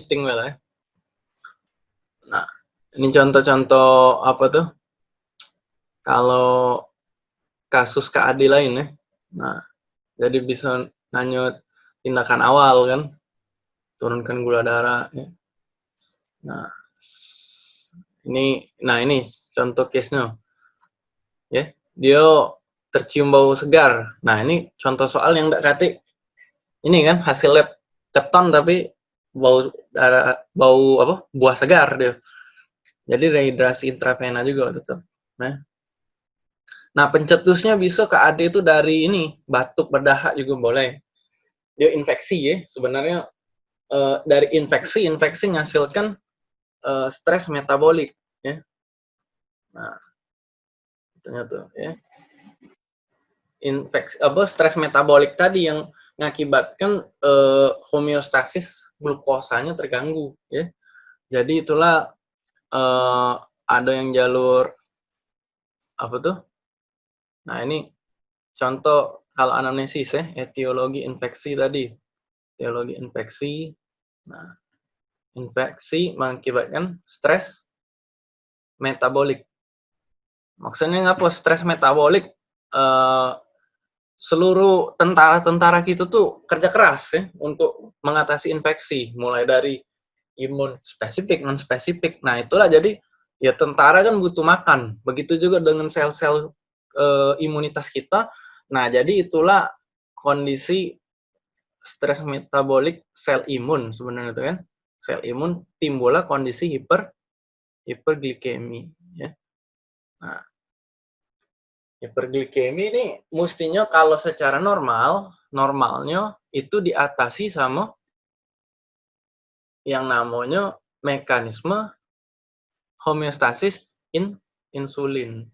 meeting ya. Nah, ini contoh-contoh apa tuh? Kalau kasus KAD lain ya. Nah, jadi bisa nanya tindakan awal kan, turunkan gula darah. Ya. Nah, ini, nah ini contoh case-nya. Ya, dia tercium bau segar. Nah, ini contoh soal yang tidak kati. Ini kan hasil lab keton tapi bau darah bau apa? Buah segar dia. Jadi rehidrasi intravena juga tetap nah nah pencetusnya bisa ke AD itu dari ini batuk berdahak juga boleh. Dia infeksi ya sebenarnya uh, dari infeksi infeksi menghasilkan uh, stres metabolik ya. Nah ternyata ya. Infeksi apa stres metabolik tadi yang mengakibatkan uh, homeostasis glukosanya terganggu ya. Jadi itulah uh, ada yang jalur apa tuh? Nah, ini contoh kalau anamnesis ya, etiologi infeksi tadi. Etiologi infeksi. Nah, infeksi mengakibatkan stres metabolik. Maksudnya ngapa stres metabolik? Uh, seluruh tentara-tentara kita tuh kerja keras ya untuk mengatasi infeksi, mulai dari imun spesifik, non spesifik. Nah itulah jadi ya tentara kan butuh makan. Begitu juga dengan sel-sel e, imunitas kita. Nah jadi itulah kondisi stres metabolik sel imun sebenarnya itu kan. Sel imun timbullah kondisi hiper hiperglikemi ya. Nah, Hiperglikemi ini mestinya kalau secara normal, normalnya itu diatasi sama yang namanya mekanisme homeostasis in insulin.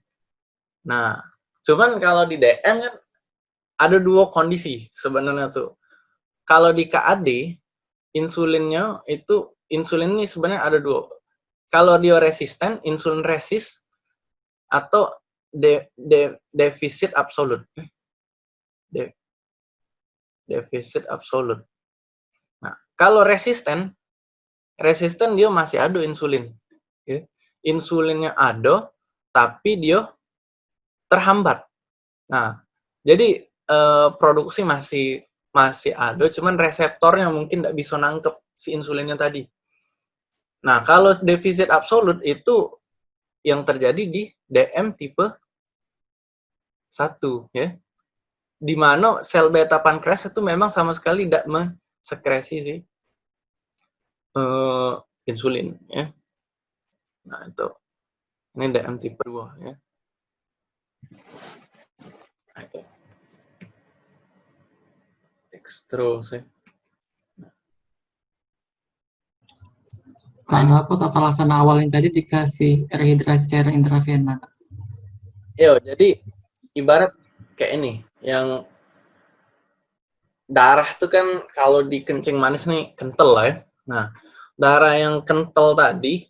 Nah, cuman kalau di DM kan ada dua kondisi sebenarnya tuh. Kalau di KAD, insulinnya itu, insulin ini sebenarnya ada dua. Kalau dia resisten, insulin resist, atau de, de, defisit absolut. De, defisit absolut. Nah, kalau resisten, resisten dia masih ada insulin. Okay. Insulinnya ada, tapi dia terhambat. Nah, jadi eh, produksi masih masih ada, cuman reseptornya mungkin tidak bisa nangkep si insulinnya tadi. Nah, kalau defisit absolut itu yang terjadi di DM tipe 1 ya. Di mana sel beta pankreas itu memang sama sekali tidak mensekresi sih uh, insulin ya. Nah, itu. Ini DM tipe 2 ya. Nah, itu. Terus ya. Kalau aku tata laksana awal yang tadi dikasih rehidrasi secara intravena. Yo, jadi ibarat kayak ini, yang darah tuh kan kalau di kencing manis nih kental lah ya. Nah, darah yang kental tadi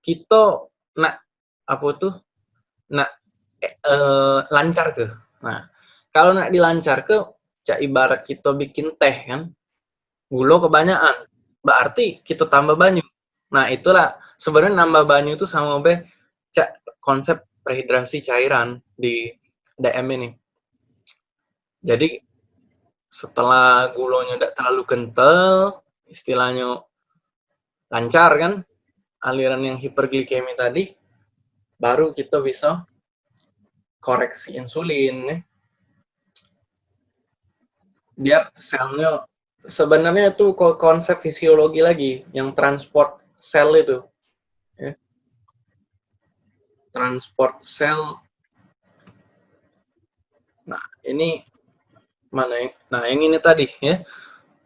kita nak apa tuh nak eh, eh, lancar ke. Nah, kalau nak dilancar ke, cak ibarat kita bikin teh kan, gula kebanyakan, berarti kita tambah banyu. Nah, itulah sebenarnya nambah banyu itu sama be cak konsep rehidrasi cairan di DM ini. Jadi setelah gulanya tidak terlalu kental, istilahnya lancar kan, aliran yang hiperglikemi tadi, baru kita bisa koreksi insulin. Ya. Biar selnya, sebenarnya itu konsep fisiologi lagi, yang transport sel itu. Ya. Transport sel. Ini mana yang, nah yang ini tadi ya.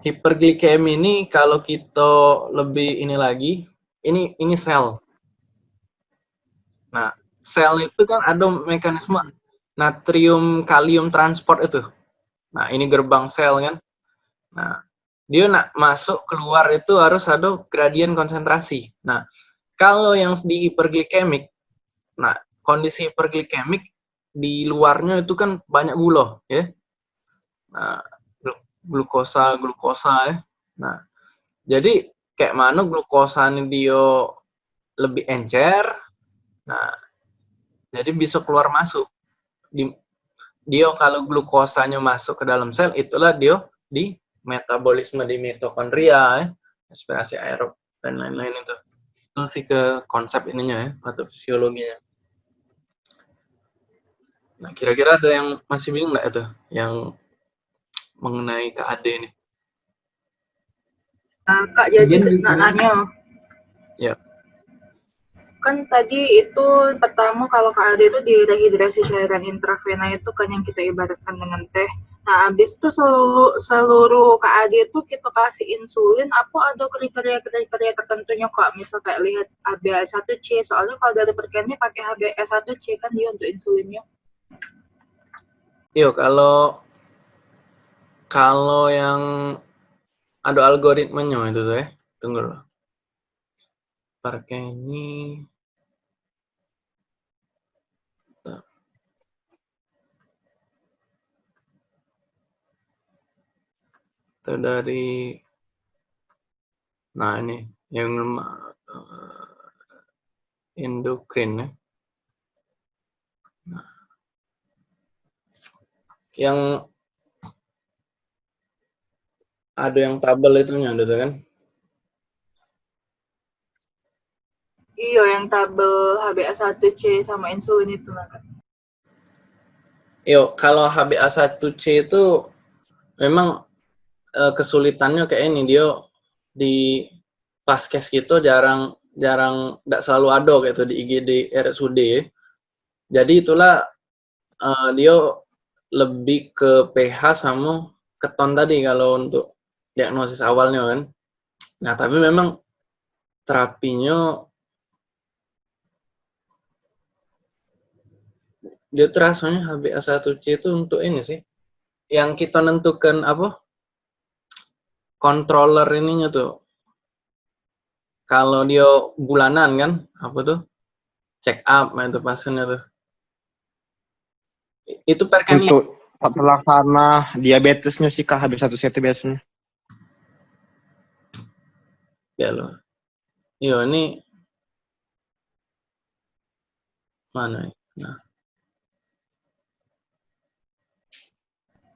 Hiperglikemi ini kalau kita lebih ini lagi, ini ini sel. Nah, sel itu kan ada mekanisme natrium kalium transport itu. Nah, ini gerbang sel kan. Nah, dia nak masuk keluar itu harus ada gradien konsentrasi. Nah, kalau yang di hiperglikemik, nah kondisi hiperglikemik di luarnya itu kan banyak gula, ya. Nah, glukosa, glukosa ya. Nah, jadi kayak mana glukosanya dia lebih encer. Nah, jadi bisa keluar masuk. Di, dia kalau glukosanya masuk ke dalam sel, itulah dia di metabolisme di mitokondria, ya. respirasi aerob, dan lain-lain itu. Itu sih ke konsep ininya ya, atau fisiologinya. Nah, kira-kira ada yang masih bingung nggak itu? Yang mengenai KAD ini? Nah, Kak, jadi nak nanya. Ya. Kan tadi itu pertama kalau KAD itu direhidrasi cairan intravena itu kan yang kita ibaratkan dengan teh. Nah, habis itu seluruh, seluruh KAD itu kita kasih insulin, apa ada kriteria-kriteria tertentunya kok? Misal kayak lihat HbA1c, soalnya kalau dari perkennya pakai HbA1c kan dia untuk insulinnya. Yuk, kalau kalau yang ada algoritmanya itu tuh ya. Tunggu dulu. Pakai ini. Itu dari nah ini yang uh, endokrin ya. Yang ada yang tabel itu ada kan? Iya, yang tabel HbA1c sama insulin itu lah kan. Yo, kalau HbA1c itu memang uh, kesulitannya kayak ini dia di paskes gitu jarang jarang tidak selalu ada gitu di IGD RSUD. Jadi itulah uh, dia lebih ke pH sama keton tadi kalau untuk diagnosis awalnya kan. Nah, tapi memang terapinya dia terasanya HbA1c itu untuk ini sih. Yang kita nentukan apa? Controller ininya tuh. Kalau dia bulanan kan, apa tuh? Check up nah itu pasiennya tuh. Itu per Untuk pelaksana diabetesnya sih KHB1C itu biasanya. Ya lo. Iya ini mana? Nah.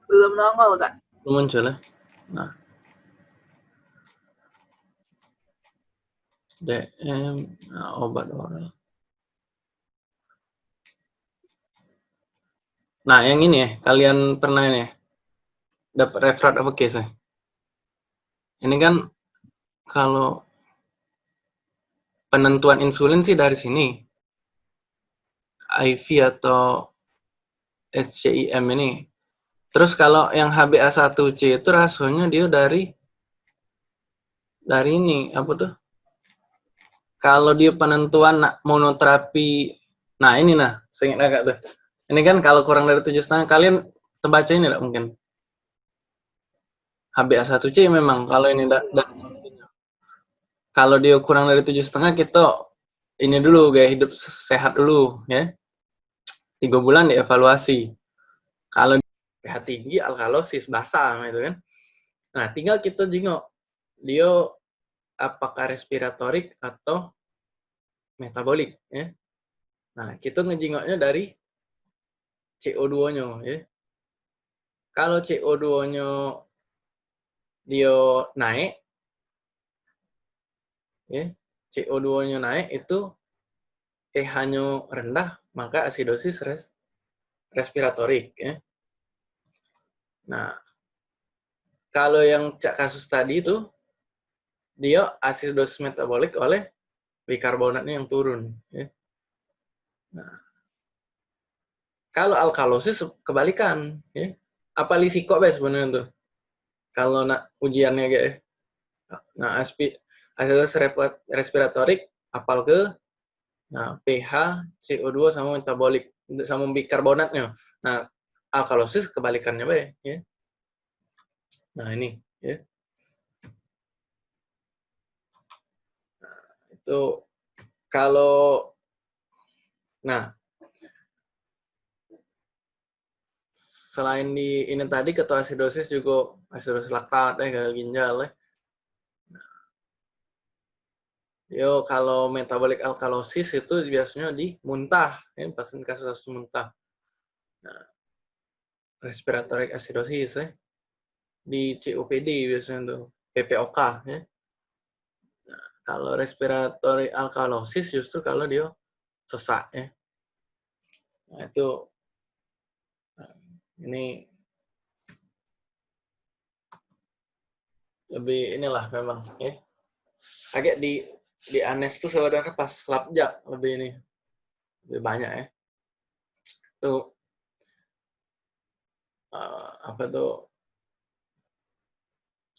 Belum nongol kak. Belum muncul ya. Nah. DM nah, obat oral. Nah, yang ini ya, kalian pernah ini ya, dapat referat apa case ya? Ini kan kalau penentuan insulin sih dari sini. IV atau SCIM ini. Terus kalau yang HbA1c itu rasionya dia dari dari ini apa tuh? Kalau dia penentuan monoterapi, nah ini nah, seingat agak tuh. Ini kan kalau kurang dari tujuh setengah, kalian terbaca ini enggak mungkin? HbA1c memang kalau ini da, da, kalau dia kurang dari tujuh setengah kita ini dulu gaya hidup sehat dulu ya. Tiga bulan dievaluasi. Kalau pH tinggi alkalosis basah itu kan. Nah tinggal kita jengok dia apakah respiratorik atau metabolik ya. Nah kita ngejengoknya dari CO2-nya ya kalau CO2-nya dia naik ya, CO2-nya naik itu pH-nya rendah, maka asidosis res respiratorik. Ya. Nah, kalau yang kasus tadi itu, dia asidosis metabolik oleh bikarbonatnya yang turun. Ya. Nah, kalau alkalosis kebalikan. Ya. Apa lisiko sebenarnya tuh? Kalau nak ujiannya kayak Nah, aspi, asidosis respiratorik apal ke nah pH, CO2 sama metabolik sama bikarbonatnya. Nah, alkalosis kebalikannya baik ya. Nah, ini ya. Nah, itu kalau nah selain di ini tadi ketua asidosis juga asidosis laktat ya gagal ginjal ya Yo kalau metabolic alkalosis itu biasanya di muntah, ya, pasien kasus-kasus muntah. Nah, respiratory acidosis ya. Di COPD biasanya tuh, PPOK ya. Nah, kalau respiratory alkalosis justru kalau dia sesak ya. Nah, itu ini lebih inilah memang ya. Agak di di Anes tuh saudara pas labjak lebih ini lebih banyak ya. Tuh uh, apa tuh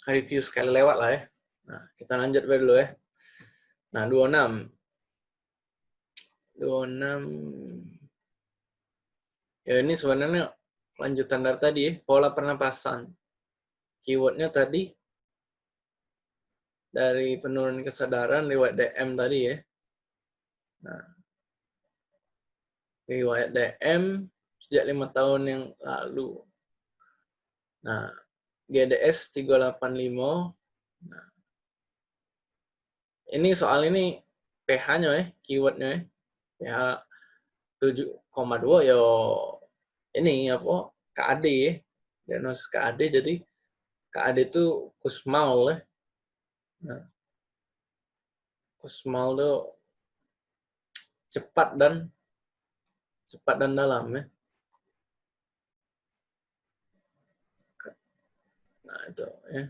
review sekali lewat lah ya. Nah, kita lanjut dulu ya. Nah, 26. 26 Ya ini sebenarnya lanjutan dari tadi ya, pola pernapasan. Keywordnya tadi dari penurunan kesadaran lewat DM tadi ya. Nah, riwayat DM sejak lima tahun yang lalu. Nah, GDS 385. Nah, ini soal ini pH-nya ya, keywordnya ya. pH 7,2 ya ini apa KAD ya. Diagnosis KAD jadi KAD itu Kusmal ya. Nah, Kusmal itu cepat dan cepat dan dalam ya. Nah, itu ya.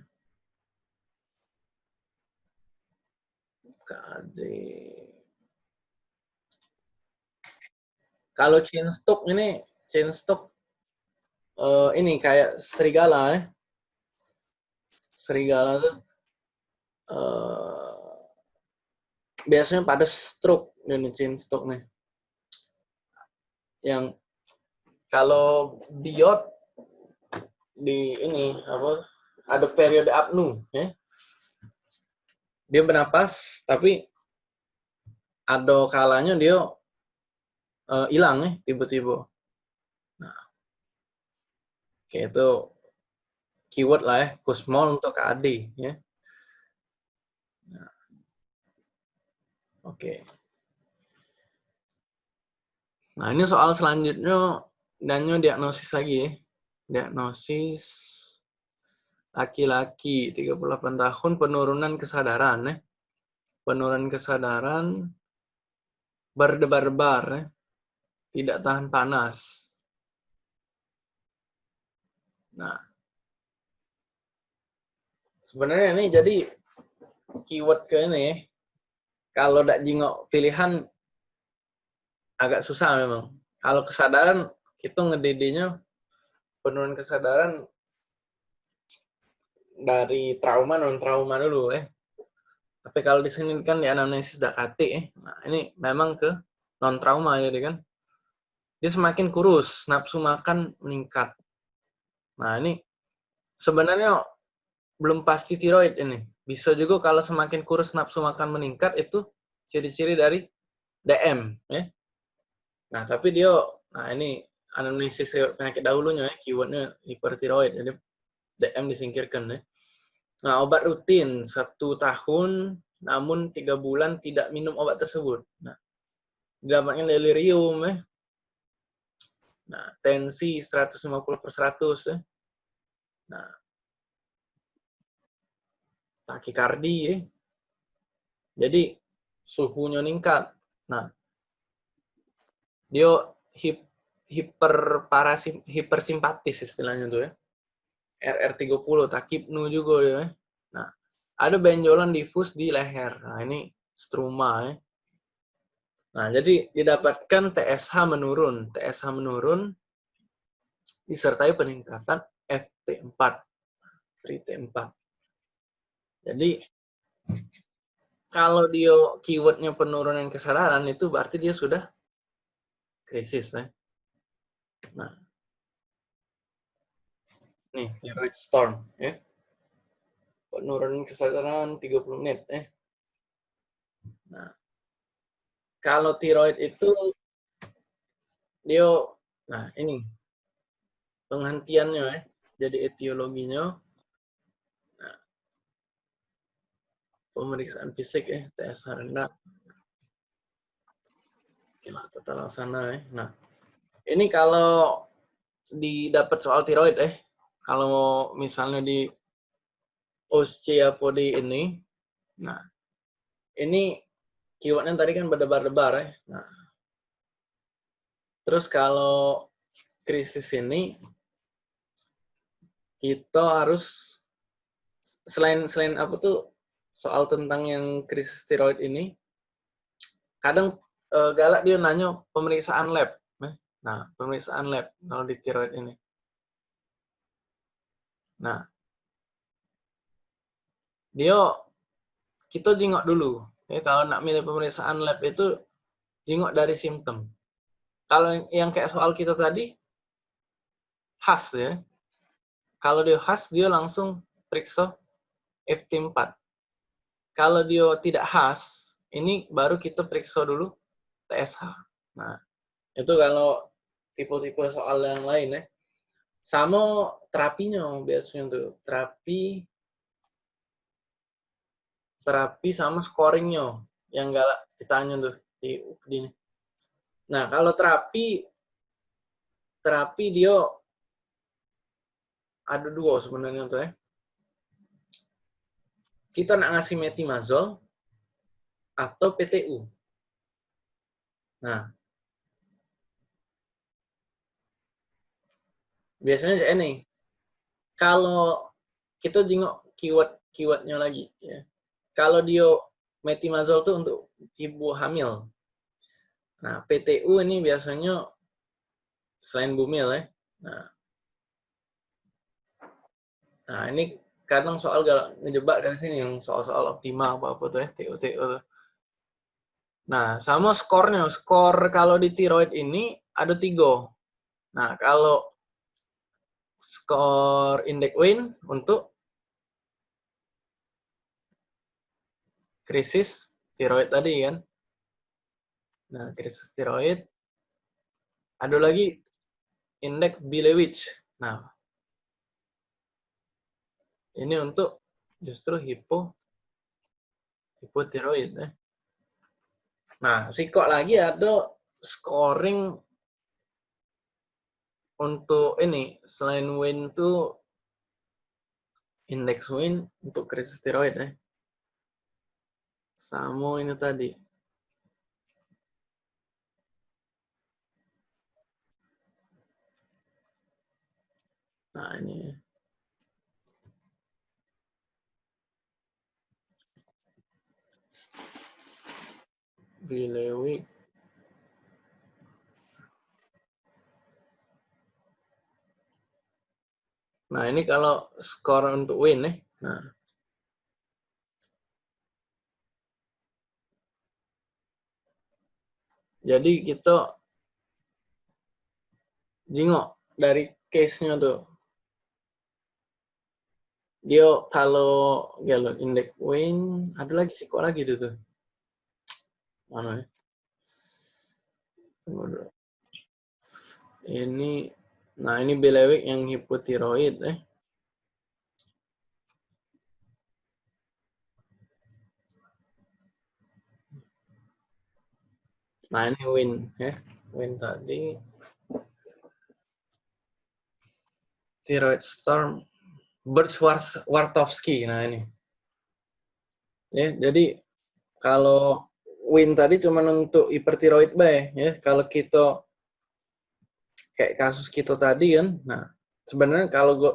KAD. Kalau chain stock ini, chain stock uh, ini kayak serigala ya. Serigala tuh uh, biasanya pada stroke ini chain stock nih. Yang kalau diod di ini apa ada periode apnu ya. Dia bernapas tapi ada kalanya dia hilang uh, ya tiba-tiba. Oke itu keyword lah ya, kusmol untuk KAD ya. Nah, oke. Nah ini soal selanjutnya dannya diagnosis lagi ya. Diagnosis laki-laki 38 tahun penurunan kesadaran ya. Penurunan kesadaran berdebar-debar ya tidak tahan panas. Nah, sebenarnya ini jadi keyword ke ini, kalau tidak jingok pilihan agak susah memang. Kalau kesadaran, kita ngedidinya penurunan kesadaran dari trauma non trauma dulu ya. Tapi kalau di sini kan di anamnesis Dakati ya. Nah, ini memang ke non trauma jadi kan dia semakin kurus, nafsu makan meningkat. Nah, ini sebenarnya belum pasti tiroid ini. Bisa juga kalau semakin kurus nafsu makan meningkat itu ciri-ciri dari DM ya. Nah, tapi dia nah ini anamnesis penyakit dahulunya ya, keywordnya hipertiroid. Jadi DM disingkirkan ya. Nah, obat rutin satu tahun, namun tiga bulan tidak minum obat tersebut. Nah, dapatnya delirium ya, Nah, tensi 150 per 100 ya. Nah, takikardi ya. Jadi suhunya meningkat. Nah, dia hip, hiper parasim, hipersimpatis istilahnya tuh ya. RR30 takipnu juga ya. Nah, ada benjolan difus di leher. Nah, ini struma ya. Nah, jadi didapatkan TSH menurun. TSH menurun disertai peningkatan FT4. FT4. Jadi, kalau dia keywordnya penurunan kesadaran itu berarti dia sudah krisis. Ya. Nah, nih, thyroid storm. Ya. Penurunan kesadaran 30 menit. Ya. Nah, kalau tiroid itu dia nah ini penghentiannya ya. Jadi etiologinya nah, pemeriksaan fisik ya, TSH rendah. Oke lah, tata laksana ya. Nah, ini kalau didapat soal tiroid eh, kalau misalnya di osteopodi ini, nah ini keywordnya tadi kan berdebar-debar ya. Nah, terus kalau krisis ini kita harus selain selain apa tuh soal tentang yang krisis tiroid ini kadang uh, galak dia nanya pemeriksaan lab eh. nah pemeriksaan lab kalau di tiroid ini nah dia kita jengok dulu ya kalau nak milih pemeriksaan lab itu jengok dari simptom kalau yang kayak soal kita tadi khas ya kalau dia khas dia langsung periksa FT4. Kalau dia tidak khas, ini baru kita periksa dulu TSH. Nah, itu kalau tipe-tipe soal yang lain ya. Sama terapinya biasanya tuh. Terapi terapi sama scoringnya yang gak ditanya tuh di ini. Nah, kalau terapi terapi dia ada dua sebenarnya tuh ya. Kita nak ngasih metimazol atau PTU. Nah, biasanya ini kalau kita jengok keyword keywordnya lagi ya. Kalau dia metimazol itu untuk ibu hamil. Nah PTU ini biasanya selain bumil ya. Nah nah ini kadang soal gak ngejebak dari sini yang soal-soal optima apa apa tuh ya TO TO Nah sama skornya skor kalau di tiroid ini ada tiga. Nah kalau skor indeks win untuk krisis tiroid tadi kan. Nah krisis tiroid ada lagi indeks Bilewich. Nah ini untuk justru hipo hipotiroid ya. Nah, kok lagi ada scoring untuk ini selain win itu indeks win untuk krisis tiroid ya. Sama ini tadi. Nah, ini Bilewik Nah, ini kalau skor untuk win nih. Nah. Jadi kita jingok dari case-nya tuh. Dia kalau kalau indeks win, ada lagi sih kok lagi tuh. Mana ya? Ini, nah ini belewik yang hipotiroid eh. Nah ini win ya, win tadi. Thyroid storm, Birch-Wartowski. Nah ini. Ya, jadi kalau win tadi cuma untuk hipertiroid bay ya. Kalau kita kayak kasus kita tadi kan, nah sebenarnya kalau gua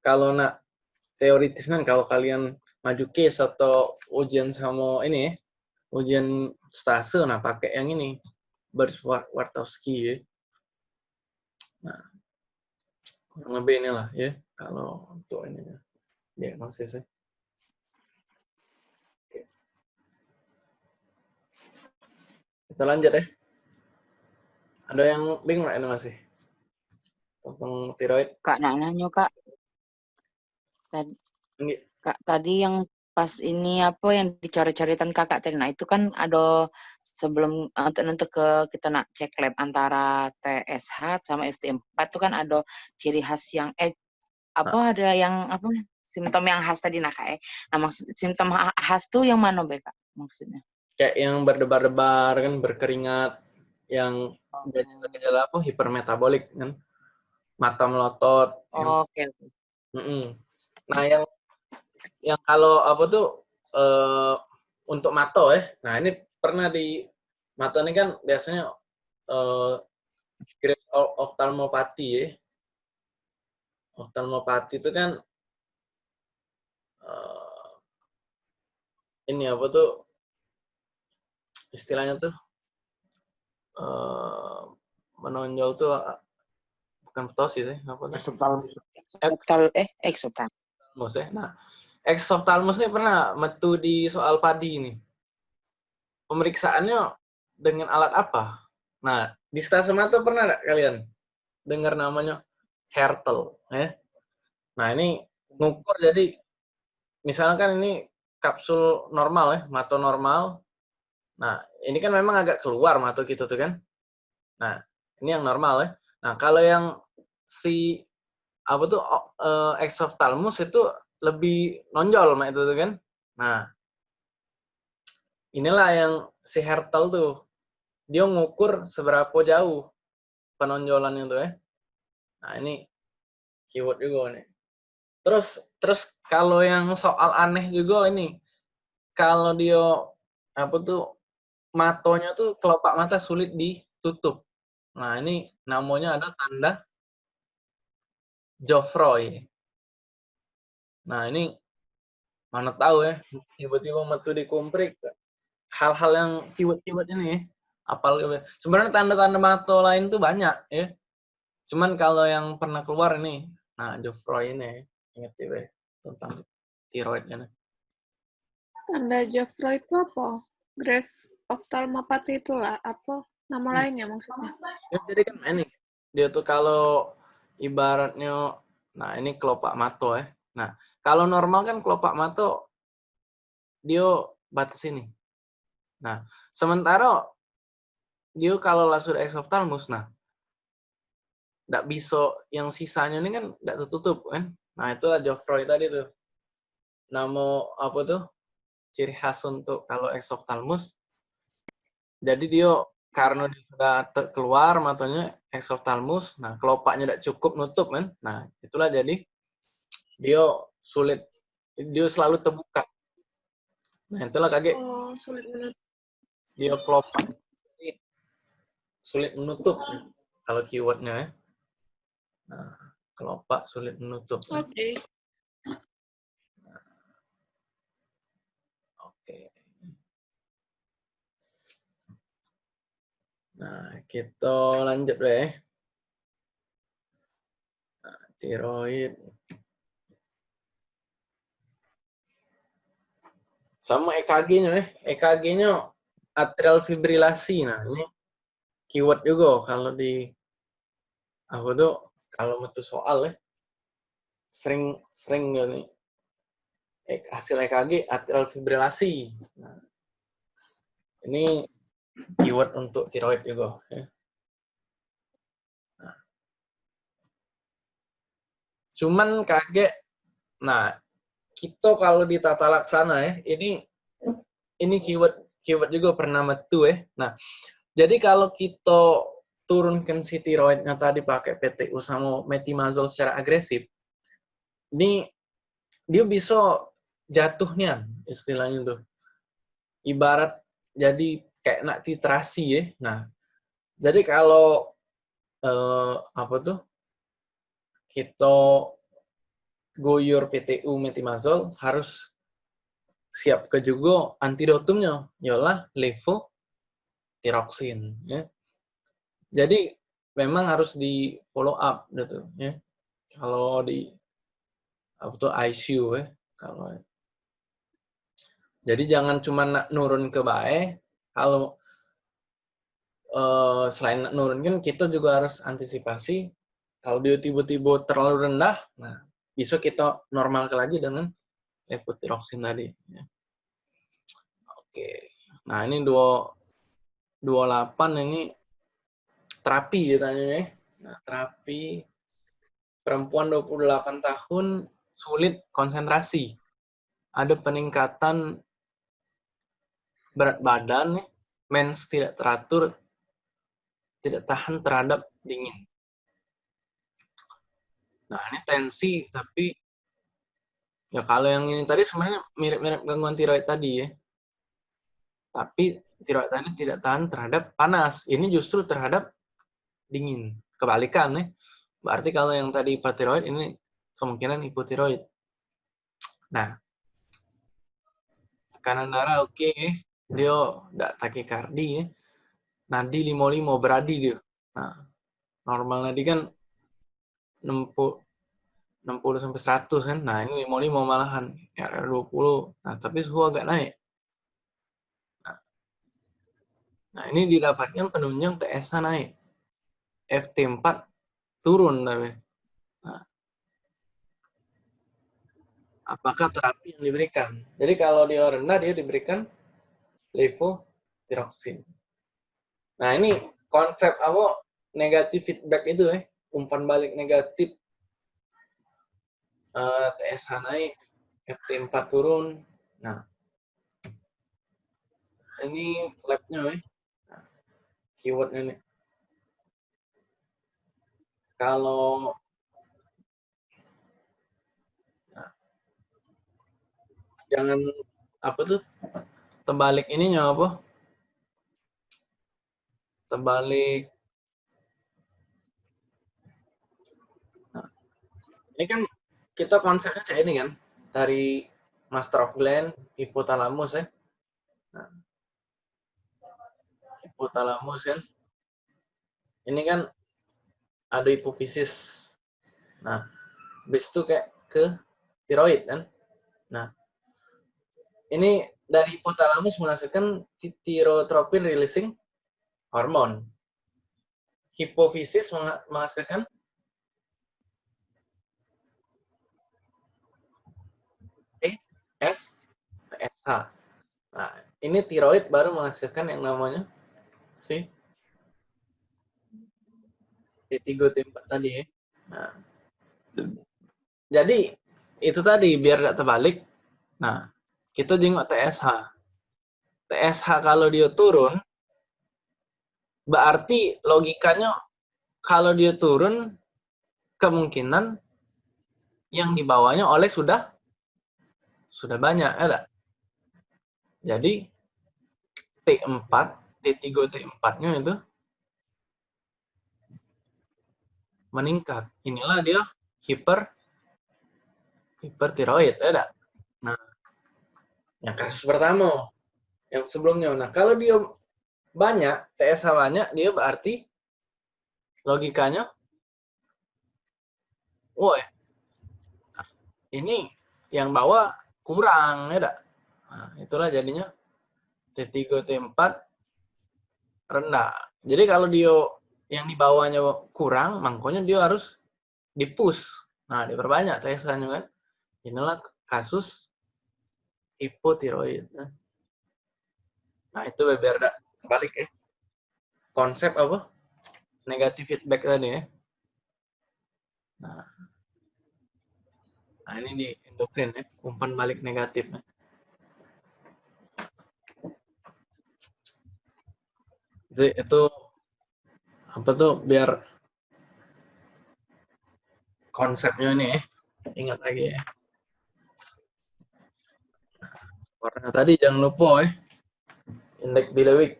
kalau nak teoritis kan kalau kalian maju case atau ujian sama ini ya, ujian stase, nah pakai yang ini Wartowski ya. Nah, kurang lebih inilah ya kalau untuk ini diagnosisnya. Kita lanjut ya. Ada yang bingung ini masih? Tentang tiroid? Kak nak nanya kak. Tadi, kak tadi yang pas ini apa yang dicari-caritan kakak tadi, nah itu kan ada sebelum untuk untuk ke kita nak cek lab antara TSH sama FT4 itu kan ada ciri khas yang eh apa nah. ada yang apa simptom yang khas tadi nah kak. eh. Nah maksud simptom ha- khas tuh yang mana be kak maksudnya? Kayak yang berdebar-debar kan, berkeringat, yang gejala apa? Hipermetabolik kan, mata melotot. Oh, Oke. Mm-mm. Nah, yang yang kalau apa tuh eh untuk mato ya. Nah, ini pernah di mato ini kan biasanya eh grade of ophthalmopathy ya. Ophthalmopathy itu kan eh ini apa tuh istilahnya tuh eh menonjol tuh ah, bukan ptosis ya, apa tuh? Eksotalmus. Eksotal eh. Exophthalmos ya. Nah, exophthalmos ini pernah metu di soal padi ini. Pemeriksaannya dengan alat apa? Nah, di stasiun mata pernah nggak kalian dengar namanya Hertel? Ya? Nah, ini ngukur jadi misalkan ini kapsul normal ya, mata normal. Nah, ini kan memang agak keluar mata kita tuh kan. Nah, ini yang normal ya. Nah, kalau yang si apa tuh o- eh, exophthalmos itu lebih nonjol mak itu tuh kan. Nah, inilah yang si Hertel tuh dia ngukur seberapa jauh penonjolannya tuh ya. Nah, ini keyword juga nih. Terus terus kalau yang soal aneh juga ini kalau dia apa tuh matonya tuh kelopak mata sulit ditutup. Nah, ini namanya ada tanda Geoffroy. Nah, ini mana tahu ya, tiba-tiba metu di komprik. Hal-hal yang keyword-keyword ini ya. Apal sebenarnya tanda-tanda mato lain tuh banyak ya. Cuman kalau yang pernah keluar ini, nah Geoffroy ini ya. ingat ya tentang tiroidnya. Tanda Geoffroy itu apa? Grave ophthalmopathy itulah apa? Nama Hmm. lainnya maksudnya? Ya, jadi kan ini dia tuh kalau ibaratnya nah ini kelopak mato ya. Nah, kalau normal kan kelopak mato dia batas ini. Nah, sementara dia kalau lah sudah exophthalmos nah nggak bisa yang sisanya ini kan nggak tertutup kan. Nah, itulah Geoffroy tadi tuh. Nama apa tuh? Ciri khas untuk kalau exophthalmos. Jadi dia karena dia sudah keluar matanya exophthalmos, nah kelopaknya tidak cukup nutup kan, nah itulah jadi dia sulit, dia selalu terbuka. Nah itulah kaget Oh, sulit menutup. dia kelopak sulit menutup kalau keywordnya ya. Nah kelopak sulit menutup. Oke. Oke. Nah, kita lanjut deh. Nah, tiroid. Sama EKG-nya ya. EKG-nya atrial fibrilasi. Nah, ini keyword juga kalau di aku tuh kalau metu soal ya sering sering nih E- hasil EKG atrial fibrilasi. Nah, ini keyword untuk tiroid juga. Ya. Nah. Cuman kaget, nah kita kalau di tata laksana ya, ini ini keyword keyword juga pernah metu ya. Nah, jadi kalau kita turunkan si tiroidnya tadi pakai PTU sama metimazol secara agresif, ini dia bisa jatuhnya istilahnya tuh. Ibarat jadi kayak nak titrasi ya. Nah, jadi kalau eh, apa tuh kita goyor PTU metimazol harus siap ke juga antidotumnya ialah levotiroxin ya. Jadi memang harus di follow up gitu ya. Kalau di apa tuh ICU ya kalau jadi jangan cuma nak nurun ke bae kalau eh, selain nak nurun kan kita juga harus antisipasi kalau dia tiba-tiba terlalu rendah nah bisa kita normal lagi dengan levotiroxin tadi ya. oke nah ini dua 28 ini terapi ditanya ya nah terapi perempuan 28 tahun sulit konsentrasi. Ada peningkatan berat badan, mens tidak teratur, tidak tahan terhadap dingin. Nah, ini tensi, tapi ya kalau yang ini tadi sebenarnya mirip-mirip gangguan tiroid tadi ya. Tapi tiroid tadi tidak tahan terhadap panas. Ini justru terhadap dingin. Kebalikan nih. Berarti kalau yang tadi hipertiroid ini kemungkinan hipotiroid. Nah, tekanan darah oke, okay. Dia tidak takikardi ya. Nadi 55 beradi dia. Nah, normal nadi kan 60 60 sampai 100 kan. Nah, ini 55 malahan. Ya 20. Nah, tapi suhu agak naik. Nah, ini didapatkan penunjang TSH naik. FT4 turun tapi. Nah, apakah terapi yang diberikan? Jadi kalau dia rendah, dia diberikan levotiroxin. Nah, ini konsep apa negatif feedback itu ya, umpan balik negatif uh, eh, TSH naik, FT4 turun. Nah, ini labnya ya keywordnya nih. Kalau nah, jangan apa tuh terbalik ininya apa? Terbalik. Ini kan kita konsepnya kayak ini kan dari master of gland, hipotalamus ya. Nah, hipotalamus kan. Ini kan ada hipofisis. Nah, habis itu kayak ke tiroid kan. Nah, ini dari hipotalamus menghasilkan tirotropin releasing hormon. Hipofisis menghasilkan TS, TSH. Nah, ini tiroid baru menghasilkan yang namanya sih T3 T4 tadi ya. Nah. Jadi itu tadi biar tidak terbalik. Nah, kita jenguk TSH. TSH kalau dia turun berarti logikanya kalau dia turun kemungkinan yang dibawanya oleh sudah sudah banyak ada. Jadi T4 T3, T4-nya itu meningkat. Inilah dia hiper hipertiroid, ada. Nah, yang kasus pertama, yang sebelumnya. Nah, kalau dia banyak, TSH banyak, dia berarti logikanya, woi, ini yang bawa kurang, ya Nah, itulah jadinya T3, T4 rendah. Jadi kalau dia yang di bawahnya kurang, makanya dia harus dipus. Nah, diperbanyak TSH-nya kan. Inilah kasus hipotiroid. Nah, itu biar balik ya. Konsep apa? Negatif feedback tadi ya. Nah, nah ini di endokrin ya, umpan balik negatif. Ya. Jadi itu apa tuh biar konsepnya ini ya, ingat lagi ya. Warna tadi jangan lupa ya. Indeks bilewik.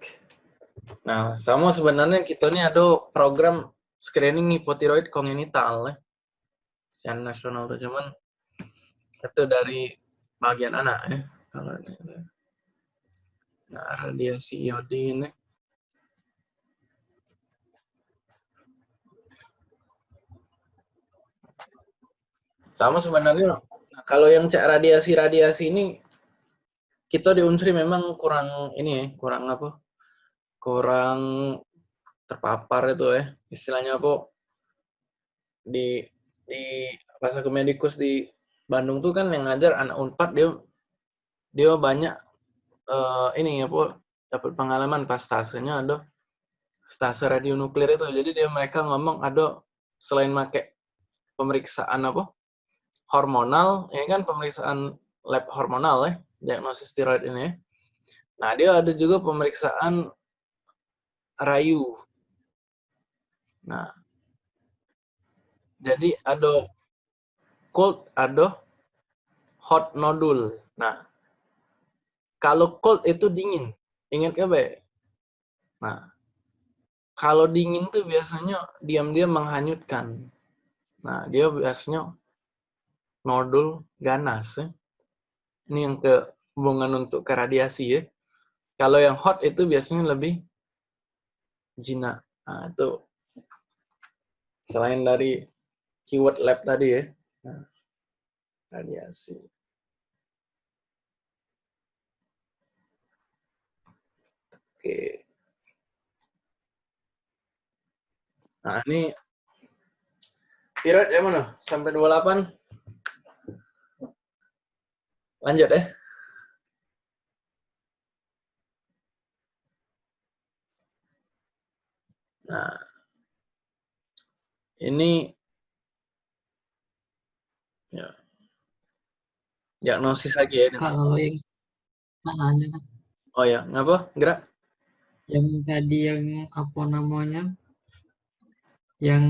Nah, sama sebenarnya kita ini ada program screening hipotiroid kongenital ya. Secara nasional tuh cuman itu dari bagian anak ya. Kalau ini. Nah, radiasi iodin ya. Sama sebenarnya kalau yang cek radiasi-radiasi ini kita di Unsri memang kurang ini ya, kurang apa? Kurang terpapar itu ya. Istilahnya apa? Di di bahasa kemedikus di Bandung tuh kan yang ngajar anak Unpad dia dia banyak uh, ini apa dapat pengalaman pas stasenya ada stase radionuklir itu. Jadi dia mereka ngomong ada selain make pemeriksaan apa hormonal, ya kan pemeriksaan lab hormonal ya, diagnosis steroid ini. Nah, dia ada juga pemeriksaan rayu. Nah, jadi ada cold, ada hot nodul. Nah, kalau cold itu dingin, ingat ya, Be? Nah, kalau dingin tuh biasanya diam-diam menghanyutkan. Nah, dia biasanya nodul ganas ya. Ini yang ke hubungan untuk ke radiasi ya. Kalau yang hot itu biasanya lebih jinak. Nah, itu selain dari keyword lab tadi ya. Nah, radiasi. Oke. Nah, ini tiroid ya mana? Sampai 28. Lanjut ya. Nah, ini ya diagnosis lagi ya. Kalau yang tanahnya kan, Oh ya, ngapa? Gerak? yang tadi yang apa namanya, yang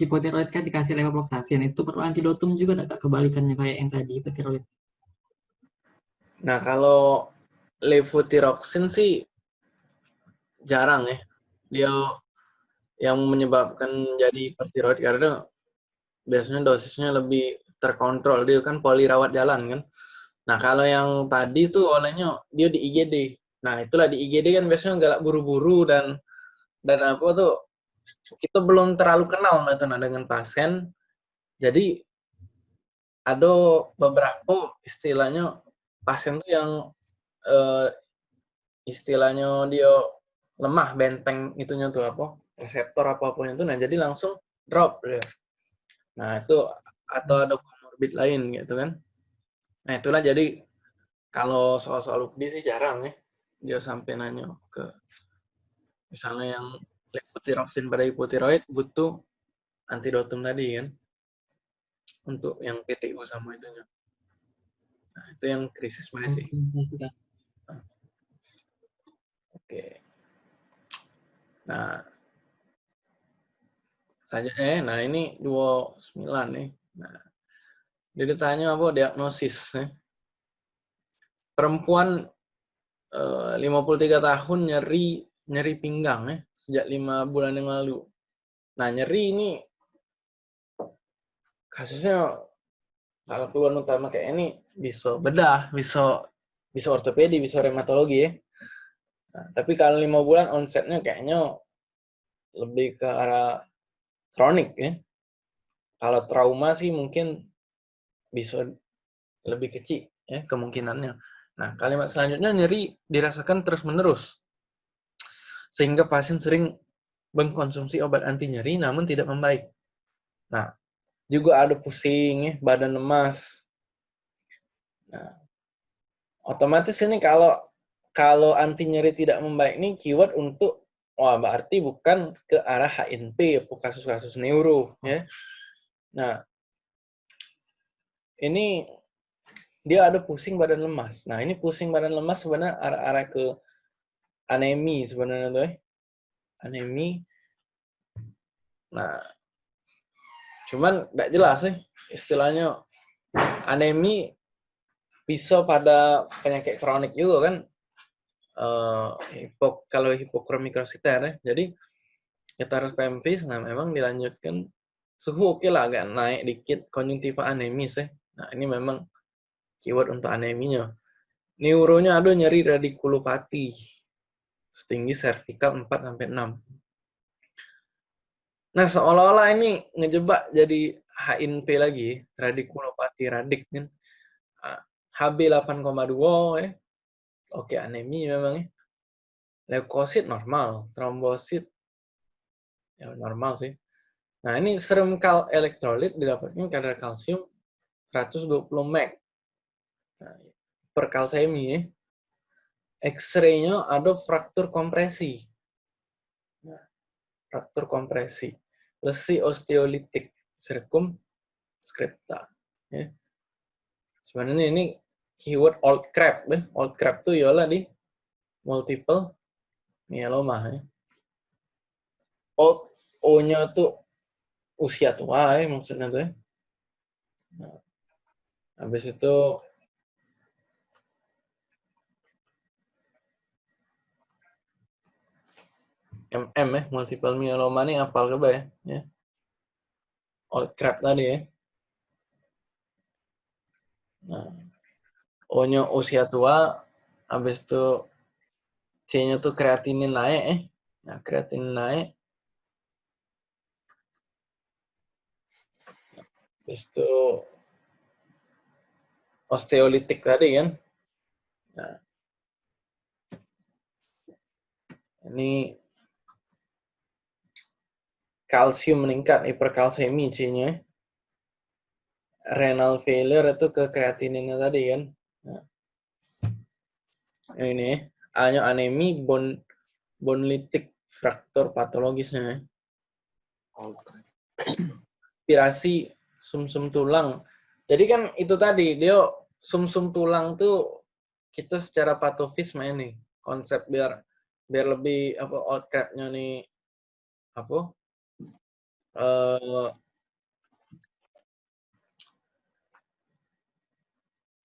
hipotiroid kan dikasih levofloxacin itu perlu antidotum juga nggak Kak? kebalikannya kayak yang tadi hipotiroid. Nah, kalau levothyroxine sih jarang ya. Dia yang menyebabkan jadi hipertiroid karena biasanya dosisnya lebih terkontrol. Dia kan poli rawat jalan kan. Nah, kalau yang tadi tuh olehnya dia di IGD. Nah, itulah di IGD kan biasanya galak buru-buru dan dan apa tuh kita belum terlalu kenal nah, dengan pasien. Jadi ada beberapa istilahnya pasien tuh yang eh, istilahnya dia lemah benteng itunya tuh apa reseptor apa pun itu nah jadi langsung drop ya. Nah, itu atau ada komorbid lain gitu kan. Nah, itulah jadi kalau soal-soal UPD sih jarang ya dia sampai nanya ke misalnya yang levothyroxine pada hipotiroid butuh antidotum tadi kan untuk yang PTU sama itunya. Nah, itu yang krisis masih. Oke. Nah, saja eh nah ini 29 nih. Nah, dia ditanya apa diagnosis ya. Perempuan eh, 53 tahun nyeri nyeri pinggang ya sejak lima bulan yang lalu. Nah, nyeri ini kasusnya kalau keluhan utama kayak ini bisa bedah, bisa bisa ortopedi, bisa reumatologi ya. Nah, tapi kalau lima bulan onsetnya kayaknya lebih ke arah kronik ya. Kalau trauma sih mungkin bisa lebih kecil ya kemungkinannya. Nah, kalimat selanjutnya nyeri dirasakan terus-menerus. Sehingga pasien sering mengkonsumsi obat anti nyeri namun tidak membaik. Nah, juga ada pusing badan lemas. Nah, otomatis ini kalau kalau anti nyeri tidak membaik ini keyword untuk wah berarti bukan ke arah HNP kasus-kasus neuro ya. Nah, ini dia ada pusing badan lemas. Nah, ini pusing badan lemas sebenarnya arah-arah ke anemi sebenarnya tuh ya. Anemi. Nah, cuman tidak jelas sih istilahnya anemi bisa pada penyakit kronik juga kan uh, hipo, kalau hipokromikrositer ya. Jadi kita harus PMV, nah memang dilanjutkan suhu oke lah agak naik dikit konjungtiva anemis ya. Nah ini memang keyword untuk aneminya. Neuronya ada nyeri radikulopati setinggi servikal 4 sampai 6. Nah, seolah-olah ini ngejebak jadi HNP lagi, radikulopati radik kan. HB 8,2 ya. Oke, anemi memang ya. Leukosit normal, trombosit ya normal sih. Nah, ini serum kal elektrolit didapatkan kadar kalsium 120 mg. Nah, per kalsemi ya. X-ray-nya ada fraktur kompresi. Fraktur kompresi. Lesi osteolitik, sirkum skripta. Ya. Sebenarnya ini keyword old crab. Ya. Old crab tuh yola di multiple myeloma. Ya. Old O-nya tuh usia tua ya maksudnya tuh ya. Nah, habis itu MM ya, multiple myeloma ini apal ke ya? ya. Old crab tadi ya. Nah, O-nya usia tua, habis itu C-nya tuh kreatinin naik eh. Nah, kreatinin naik. Habis itu osteolitik tadi kan. Nah, ini kalsium meningkat, hiperkalsemi C-nya. Renal failure itu ke kreatininnya tadi kan. Nah. Ini A-nya anemi, bon, bonlitik, fraktur patologisnya. Aspirasi sumsum -sum tulang. Jadi kan itu tadi, dia sumsum -sum tulang tuh kita secara patofis main nih konsep biar biar lebih apa old nih apa uh,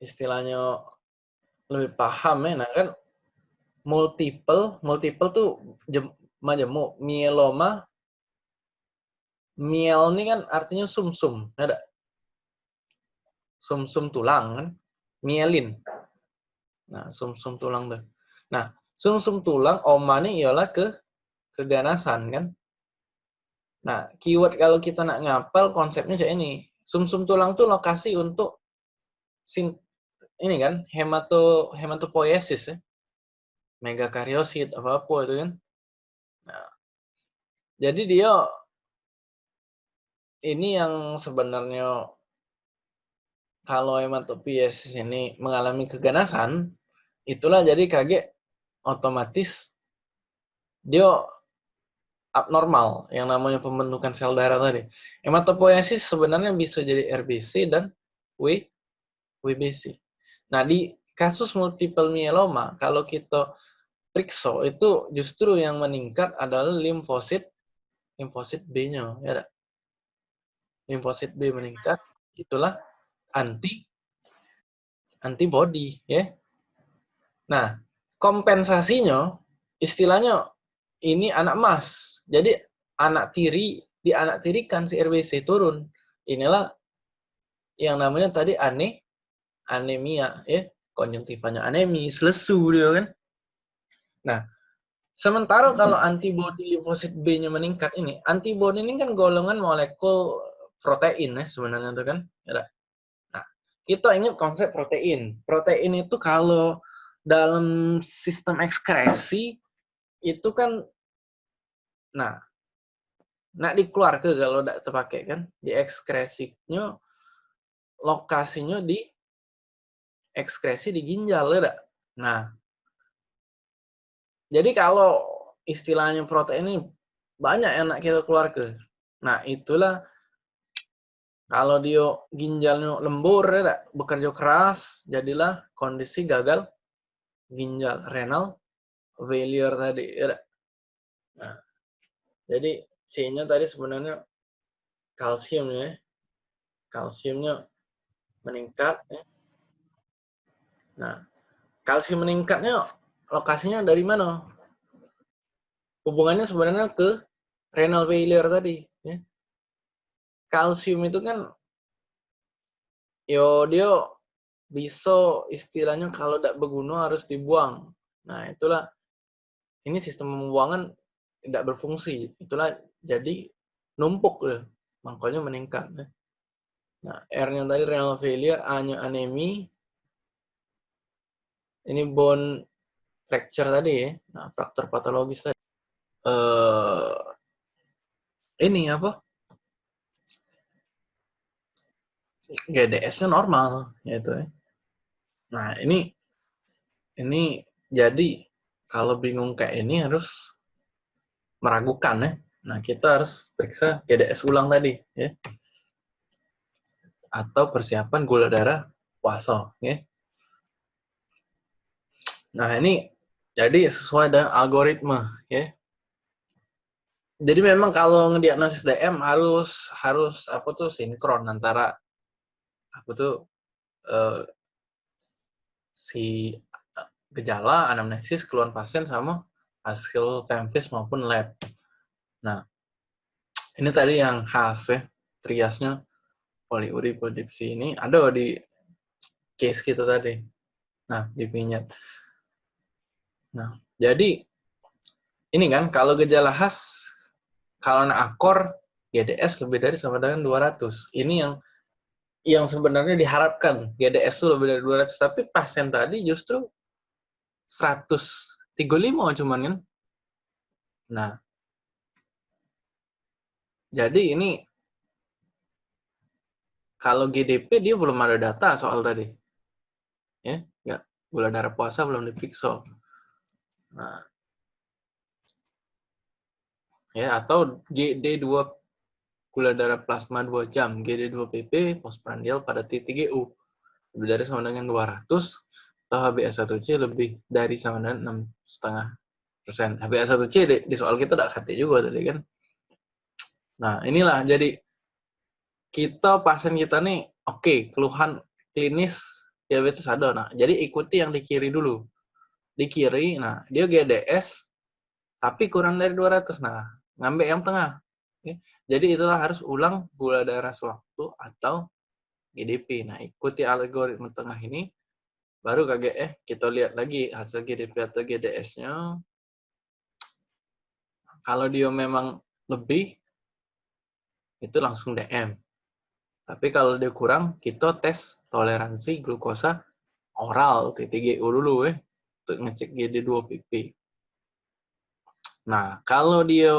istilahnya lebih paham ya, nah kan multiple, multiple tuh jem, majemuk, mieloma, miel ini kan artinya sumsum, -sum, ada sumsum -sum tulang kan, mielin. Nah, sumsum -sum tulang tuh. Nah, sumsum -sum tulang oma ini ialah ke keganasan kan. Nah, keyword kalau kita nak ngapal konsepnya kayak ini. Sumsum -sum tulang tuh lokasi untuk sin ini kan hemato hematopoiesis ya. Megakariosit apa apa itu kan. Nah, jadi dia ini yang sebenarnya kalau hematopoiesis ini mengalami keganasan, itulah jadi kaget otomatis dia abnormal yang namanya pembentukan sel darah tadi. Hematopoiesis sebenarnya bisa jadi RBC dan W WBC. Nah, di kasus multiple myeloma kalau kita periksa itu justru yang meningkat adalah limfosit limfosit B-nya, ya tak? Limfosit B meningkat, itulah anti antibody, ya. Nah, kompensasinya istilahnya ini anak emas jadi anak tiri di anak tiri kan si RBC turun. Inilah yang namanya tadi aneh anemia ya, konjungtivanya anemis, lesu dia kan. Nah, sementara kalau antibodi limfosit B-nya meningkat ini, antibodi ini kan golongan molekul protein ya sebenarnya itu kan. Ya, nah, kita ingat konsep protein. Protein itu kalau dalam sistem ekskresi itu kan Nah, nak dikeluarkan kalau tidak terpakai kan, di ekskresinya lokasinya di ekskresi di ginjal ya Nah, jadi kalau istilahnya protein ini banyak yang nak kita keluarkan. Nah, itulah kalau dia ginjalnya lembur ya bekerja keras, jadilah kondisi gagal ginjal renal failure tadi ya Nah, jadi C-nya tadi sebenarnya kalsium ya. Kalsiumnya meningkat ya. Nah, kalsium meningkatnya lokasinya dari mana? Hubungannya sebenarnya ke renal failure tadi ya. Kalsium itu kan yo dia bisa istilahnya kalau tidak berguna harus dibuang. Nah, itulah ini sistem pembuangan tidak berfungsi. Itulah jadi numpuk deh. Makanya meningkat. Deh. Nah, R-nya tadi renal failure, A-nya anemi. Ini bone fracture tadi ya. Nah, fraktur patologis tadi. Uh, ini apa? GDS-nya normal, yaitu ya. Nah, ini ini jadi kalau bingung kayak ini harus meragukan ya. Nah, kita harus periksa GDS ulang tadi ya. atau persiapan gula darah puasa. Ya. Nah ini jadi sesuai dengan algoritma ya. Jadi memang kalau ngediagnosis DM harus harus apa tuh sinkron antara apa tuh eh, si gejala anamnesis keluhan pasien sama hasil tempis maupun lab. Nah, ini tadi yang khas ya, triasnya poliuri polidipsi ini ada di case kita tadi. Nah, di pinyat. Nah, jadi ini kan kalau gejala khas kalau akor GDS lebih dari sama dengan 200. Ini yang yang sebenarnya diharapkan GDS itu lebih dari 200, tapi pasien tadi justru 135 cuman kan. Nah, jadi ini kalau GDP dia belum ada data soal tadi. Ya, ya gula darah puasa belum diperiksa. Nah, ya atau GD2 gula darah plasma 2 jam, GD2 PP postprandial pada T3GU lebih dari sama dengan 200 atau HbA1c lebih dari sama dengan 6,5 persen. HbA1c di, di soal kita tidak hati juga tadi kan. Nah inilah jadi kita pasien kita nih oke okay, keluhan klinis diabetes ada. Nah jadi ikuti yang di kiri dulu. Di kiri, nah dia GDS tapi kurang dari 200. Nah ngambil yang tengah. Oke. Jadi itulah harus ulang gula darah sewaktu atau GDP. Nah, ikuti algoritma tengah ini, baru KGE eh, kita lihat lagi hasil GDP atau GDS-nya. Kalau dia memang lebih, itu langsung DM. Tapi kalau dia kurang, kita tes toleransi glukosa oral T3GU dulu ya, untuk ngecek GD2PP. Nah, kalau dia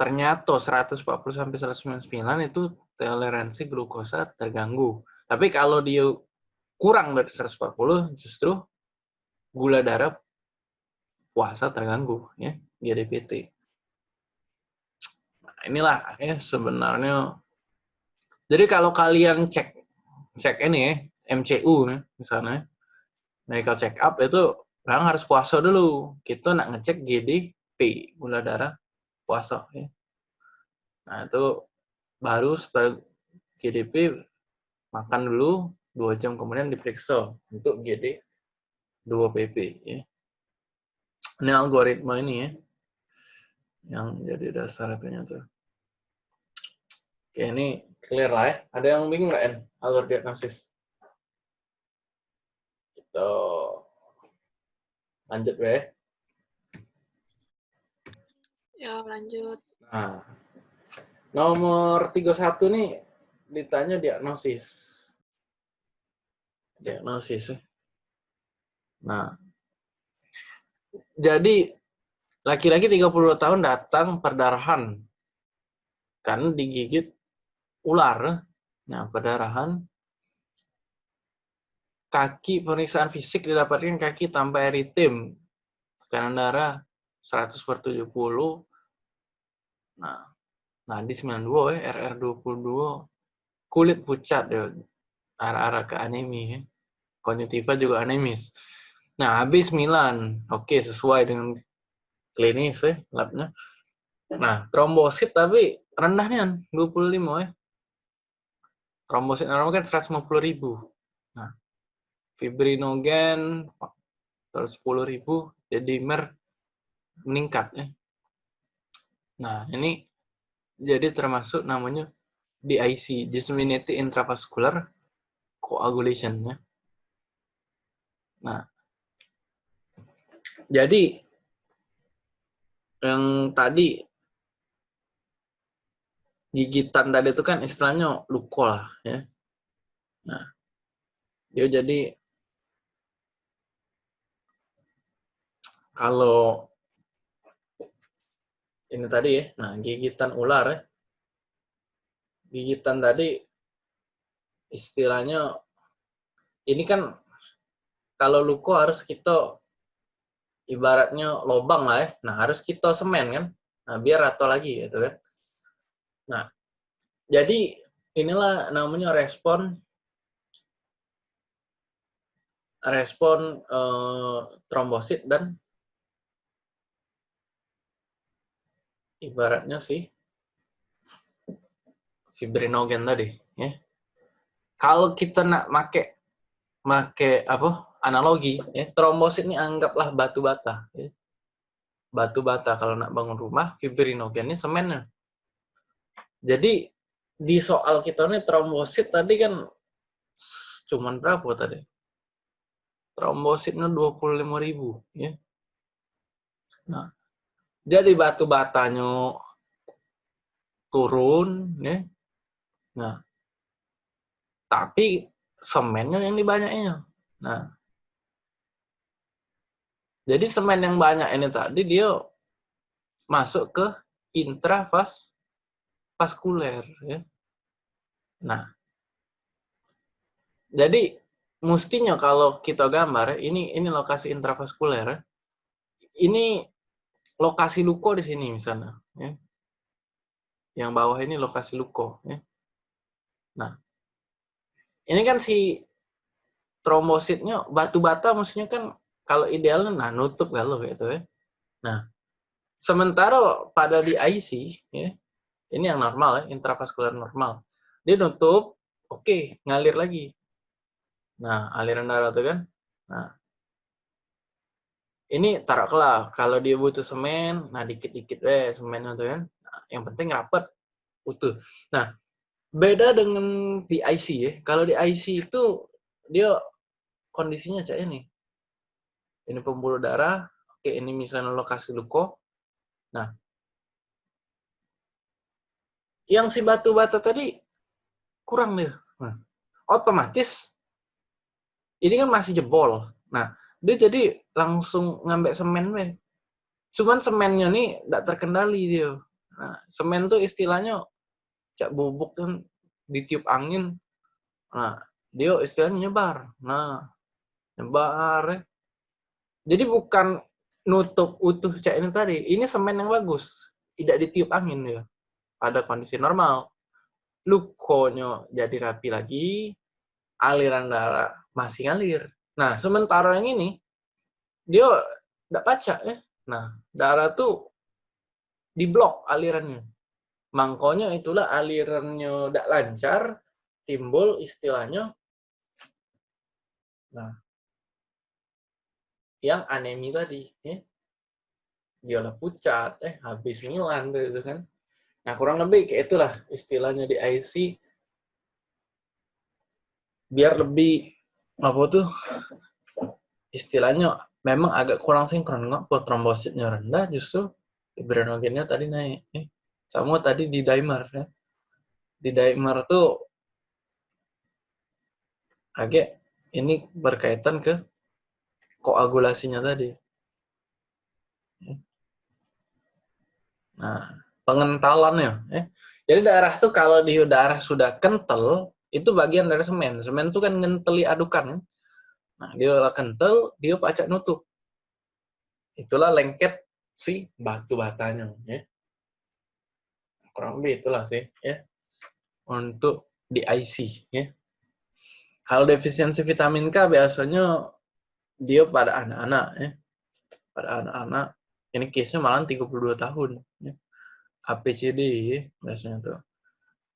ternyata 140 sampai 199 itu toleransi glukosa terganggu. Tapi kalau dia kurang dari 140 justru gula darah puasa terganggu ya, GDPT. Nah, inilah ya sebenarnya jadi kalau kalian cek cek ini ya, MCU nih misalnya medical check up itu orang harus puasa dulu. Kita nak ngecek GDP, gula darah puasa. Ya. Nah, itu baru setelah GDP makan dulu, dua jam kemudian diperiksa untuk GD 2 PP. Ya. Ini algoritma ini ya, yang jadi dasar itunya tuh. Oke, ini clear lah ya. Ada yang bingung nggak, En? Alur diagnosis. Gitu. Lanjut, ya. Ya, lanjut. Nah, nomor 31 nih ditanya diagnosis. Diagnosis. Ya. Nah, jadi laki-laki 32 tahun datang perdarahan karena digigit ular. Nah, perdarahan kaki pemeriksaan fisik didapatkan kaki tanpa eritem, tekanan darah 100 per 70, nah, nadi 92 ya, RR 22, kulit pucat ya, arah-arah ke anemi ya, konjuntiva juga anemis. Nah, habis 9, oke sesuai dengan klinis ya, labnya. Nah, trombosit tapi rendah nih 25 ya. Trombosit normal kan 150 ribu. Nah, fibrinogen terus 10.000 jadi mer meningkat ya. Nah, ini jadi termasuk namanya DIC, disseminated intravascular coagulation ya. Nah, jadi yang tadi gigitan tadi itu kan istilahnya luka lah ya. Nah, dia jadi kalau ini tadi ya, nah gigitan ular ya. Gigitan tadi istilahnya ini kan kalau luko harus kita ibaratnya lobang lah ya. Nah, harus kita semen kan. Nah, biar rata lagi gitu kan. Nah, jadi inilah namanya respon respon eh, trombosit dan ibaratnya sih fibrinogen tadi ya. Kalau kita nak make make apa analogi ya trombosit ini anggaplah batu bata ya. Batu bata kalau nak bangun rumah fibrinogen ini semennya. Jadi di soal kita nih trombosit tadi kan cuman berapa tadi? Trombositnya 25.000 ya. Nah, jadi batu batanya turun ya. Nah, tapi semennya yang dibanyaknya. Nah, jadi semen yang banyak ini tadi dia masuk ke intravas vaskuler ya. Nah, jadi mestinya kalau kita gambar ini ini lokasi intravaskuler ini lokasi luko di sini misalnya ya. Yang bawah ini lokasi luko ya. Nah, ini kan si trombositnya batu bata maksudnya kan kalau idealnya nah nutup kalau gitu ya. Nah, sementara pada di IC ya, ini yang normal ya, intravaskular normal. Dia nutup, oke, okay, ngalir lagi. Nah, aliran darah tuh kan. Nah, ini taruhlah kalau dia butuh semen, nah dikit-dikit weh semen itu kan. Nah, yang penting rapat, utuh. Nah, beda dengan di IC ya. Kalau di IC itu dia kondisinya kayak ini. Ini pembuluh darah, oke ini misalnya lokasi luko. Nah, yang si batu bata tadi kurang nih. Nah, otomatis ini kan masih jebol. Nah, dia jadi langsung ngambil semen weh. Cuman semennya nih tidak terkendali dia. Nah, semen tuh istilahnya cak bubuk kan ditiup angin. Nah, dia istilahnya nyebar. Nah, nyebar. Ya. Jadi bukan nutup utuh cak ini tadi. Ini semen yang bagus. Tidak ditiup angin dia. Pada kondisi normal. Lukonya jadi rapi lagi. Aliran darah masih ngalir. Nah, sementara yang ini, dia tidak baca ya. Nah, darah tuh diblok alirannya. Mangkonya itulah alirannya tidak lancar, timbul istilahnya nah yang anemi tadi ya. Dia pucat, eh habis Milan tuh itu kan. Nah, kurang lebih kayak itulah istilahnya di IC biar lebih apa tuh istilahnya memang agak kurang sinkron nggak buat trombositnya rendah justru fibrinogennya tadi naik eh, sama tadi di dimer ya di dimer tuh agak ini berkaitan ke koagulasinya tadi nah pengentalannya ya jadi darah tuh kalau di darah sudah kental itu bagian dari semen. Semen itu kan ngenteli adukan. Nah, dia kental, dia pacak nutup. Itulah lengket si batu batanya. Ya. Kurang lebih itulah sih. ya Untuk di IC. Ya. Kalau defisiensi vitamin K biasanya dia pada anak-anak. ya Pada anak-anak. Ini case-nya malah 32 tahun. Ya. APCD ya, biasanya tuh.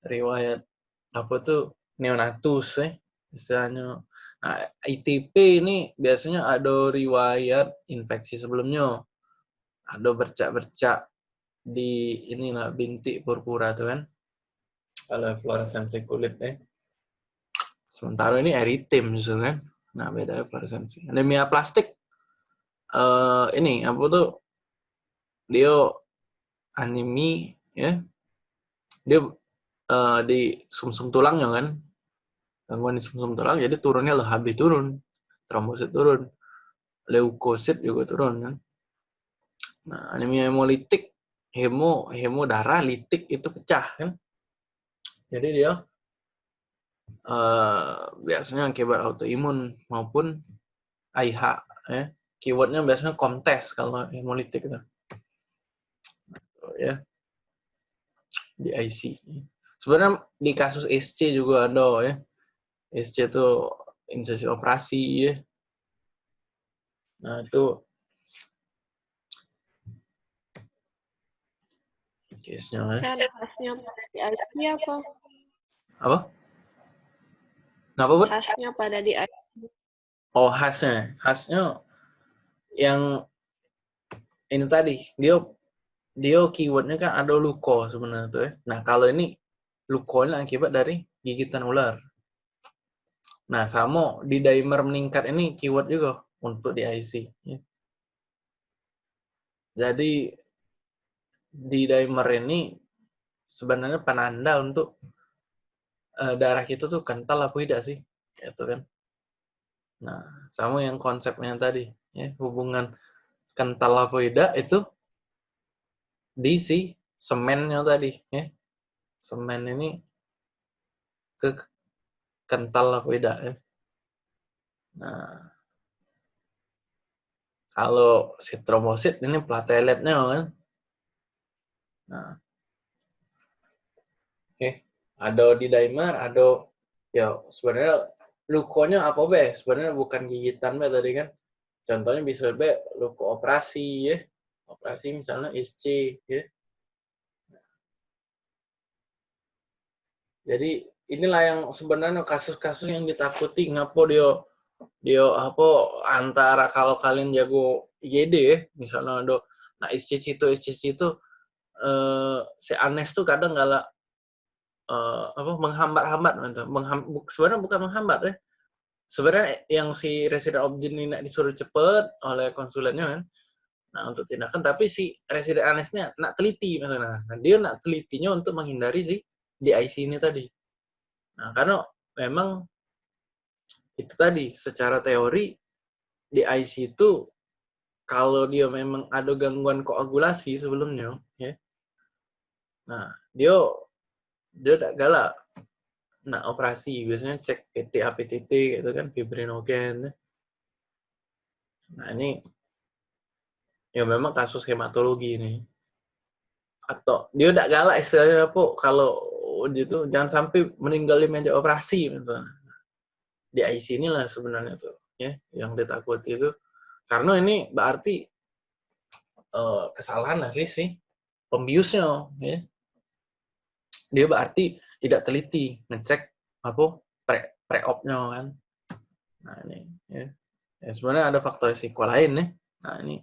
Riwayat apa tuh neonatus ya istilahnya. Nah, ITP ini biasanya ada riwayat infeksi sebelumnya. Ada bercak-bercak di inilah bintik purpura tuh kan. Kalau fluoresensi kulit ya. Sementara ini justru kan. Nah, beda fluoresensi. Anemia plastik uh, ini apa tuh? Dia anemi ya. Dia uh, di sumsum -sum tulangnya kan gangguan di sumsum tulang jadi turunnya loh HB turun trombosit turun leukosit juga turun kan nah anemia hemolitik hemo hemo darah litik itu pecah kan jadi dia uh, biasanya akibat autoimun maupun AIH ya keywordnya biasanya kontes kalau hemolitik itu ya di IC sebenarnya di kasus SC juga ada ya. SC itu instansi operasi ya. Nah, itu case-nya ya. Saya ada di apa? Apa? Kenapa, Bud? Khasnya pada di. Oh, khasnya. Khasnya yang ini tadi, dia dia keywordnya kan ada luko sebenarnya tuh ya. Nah, kalau ini lukonya akibat dari gigitan ular. Nah, sama di dimer meningkat ini keyword juga untuk di IC. Ya. Jadi, di dimer ini sebenarnya penanda untuk uh, darah kita tuh kental apa tidak sih? Itu kan. Nah, sama yang konsepnya tadi, ya, hubungan kental apa tidak itu di si semennya tadi, ya. Semen ini ke kental apa tidak ya. Nah, kalau si trombosit ini plateletnya kan. Nah. Ada di dimer, ada ya sebenarnya lukonya apa be? Sebenarnya bukan gigitan be tadi kan. Contohnya bisa be luko operasi ya, operasi misalnya SC ya. Jadi inilah yang sebenarnya kasus-kasus yang ditakuti ngapo dia dia apa antara kalau kalian jago YD ya misalnya ada nah SCC itu SCC itu eh, si Anes tuh kadang galak eh, apa menghambat-hambat mengham, sebenarnya bukan menghambat ya sebenarnya yang si resident object ini nak disuruh cepet oleh konsulennya kan nah untuk tindakan tapi si resident Anesnya nak teliti misalnya nah, dia nak telitinya untuk menghindari si IC ini tadi. Nah, karena memang itu tadi secara teori di IC itu kalau dia memang ada gangguan koagulasi sebelumnya, ya. Nah, dia dia tidak galak. Nah, operasi biasanya cek PTA PTT gitu kan fibrinogen. Nah, ini ya memang kasus hematologi ini. Atau dia tidak galak istilahnya apa kalau gitu jangan sampai meninggal di meja operasi misalnya. Di IC inilah sebenarnya tuh ya yang ditakuti itu karena ini berarti uh, kesalahan dari si pembiusnya ya. Dia berarti tidak teliti ngecek apa pre pre-opnya kan. Nah, ini ya. ya sebenarnya ada faktor risiko lain nih. Nah, ini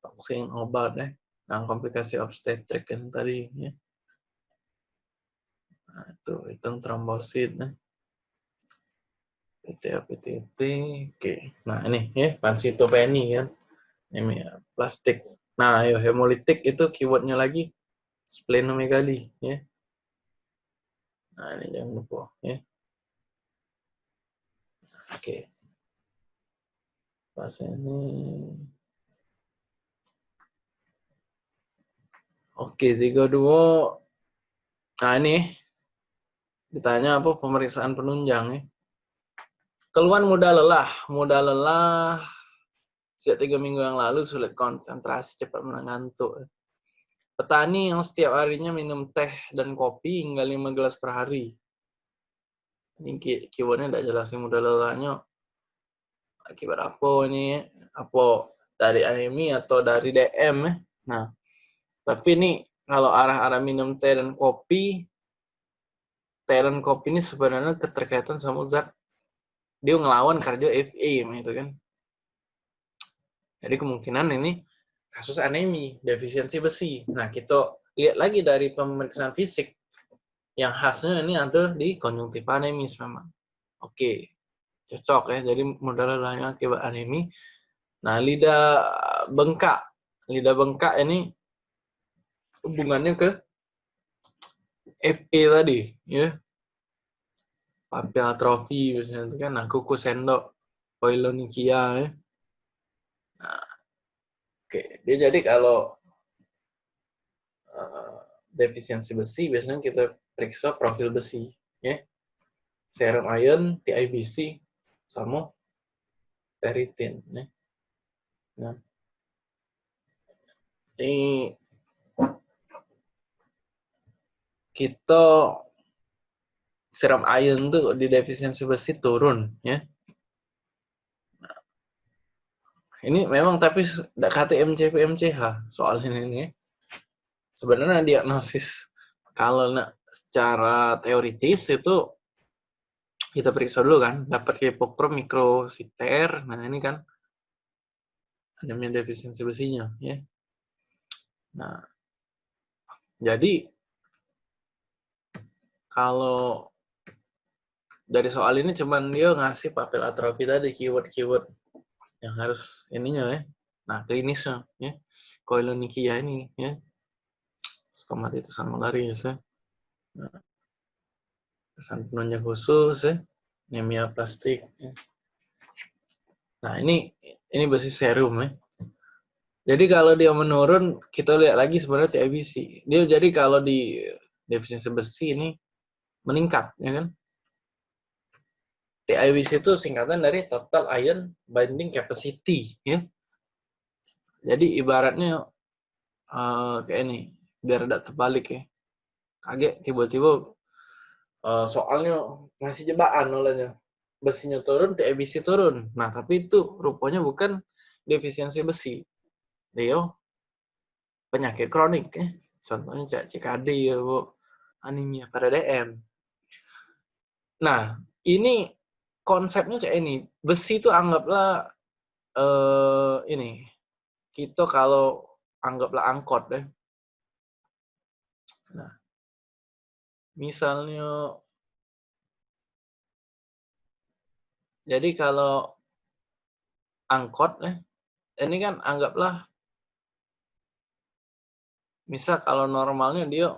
toksing obat ya. Nah, komplikasi obstetrik kan tadi ya. Nah, itu hitung trombosit. Nah. PTA, PTT, oke. Nah, ini ya, pansitopeni kan. Ini ya, plastik. Nah, ayo hemolitik itu keywordnya lagi splenomegali ya. Nah, ini jangan lupa ya. Oke. Pas ini Oke, tiga dua. Nah, ini ditanya apa pemeriksaan penunjang ya. Keluhan mudah lelah, mudah lelah sejak tiga minggu yang lalu sulit konsentrasi, cepat mengantuk. Petani yang setiap harinya minum teh dan kopi hingga lima gelas per hari. Ini keywordnya tidak jelas yang mudah lelahnya. Akibat apa ini? Apa dari anemi atau dari DM? Ya? Nah, tapi ini kalau arah-arah minum teh dan kopi, talent kopi ini sebenarnya keterkaitan sama zat dia ngelawan kardio FA gitu kan. Jadi kemungkinan ini kasus anemi, defisiensi besi. Nah, kita lihat lagi dari pemeriksaan fisik yang khasnya ini ada di konjungtif anemis memang. Oke, cocok ya. Jadi modal lainnya akibat anemi. Nah, lidah bengkak. Lidah bengkak ini hubungannya ke FA tadi, ya papil atrofi biasanya itu kan nah kuku sendok poilonikia ya. Nah, oke dia jadi kalau uh, defisiensi besi biasanya kita periksa profil besi ya serum iron TIBC sama ferritin ya. Nah, ini kita serum iron tuh di defisiensi besi turun ya. Nah, ini memang tapi tidak KTMC PMCH soal ini nih. Sebenarnya diagnosis kalau nak secara teoritis itu kita periksa dulu kan, dapat hipokrom mikrositer. Nah, ini kan anemia defisiensi besinya ya. Nah, jadi kalau dari soal ini cuman dia ngasih papil atrofi tadi keyword-keyword yang harus ininya ya. Nah, klinisnya ya. Koilonikia ini ya. Stomatitis malaris ya. Nah, pesan penunjang khusus ya. Anemia plastik ya. Nah, ini ini basis serum ya. Jadi kalau dia menurun, kita lihat lagi sebenarnya TIBC. Dia jadi kalau di defisiensi besi ini meningkat, ya kan? TIBC itu singkatan dari Total Ion Binding Capacity, ya. Jadi ibaratnya uh, kayak ini, biar tidak terbalik ya. Kaget tiba-tiba uh, soalnya masih jebakan olehnya. Besinya turun, TIBC turun. Nah, tapi itu rupanya bukan defisiensi besi Rio penyakit kronik ya. Contohnya CKD ya, Bu. Anemia pada DM. Nah, ini konsepnya cak ini. Besi itu anggaplah eh ini. Kita kalau anggaplah angkot deh. Nah, misalnya jadi kalau angkot ya, ini kan anggaplah misal kalau normalnya dia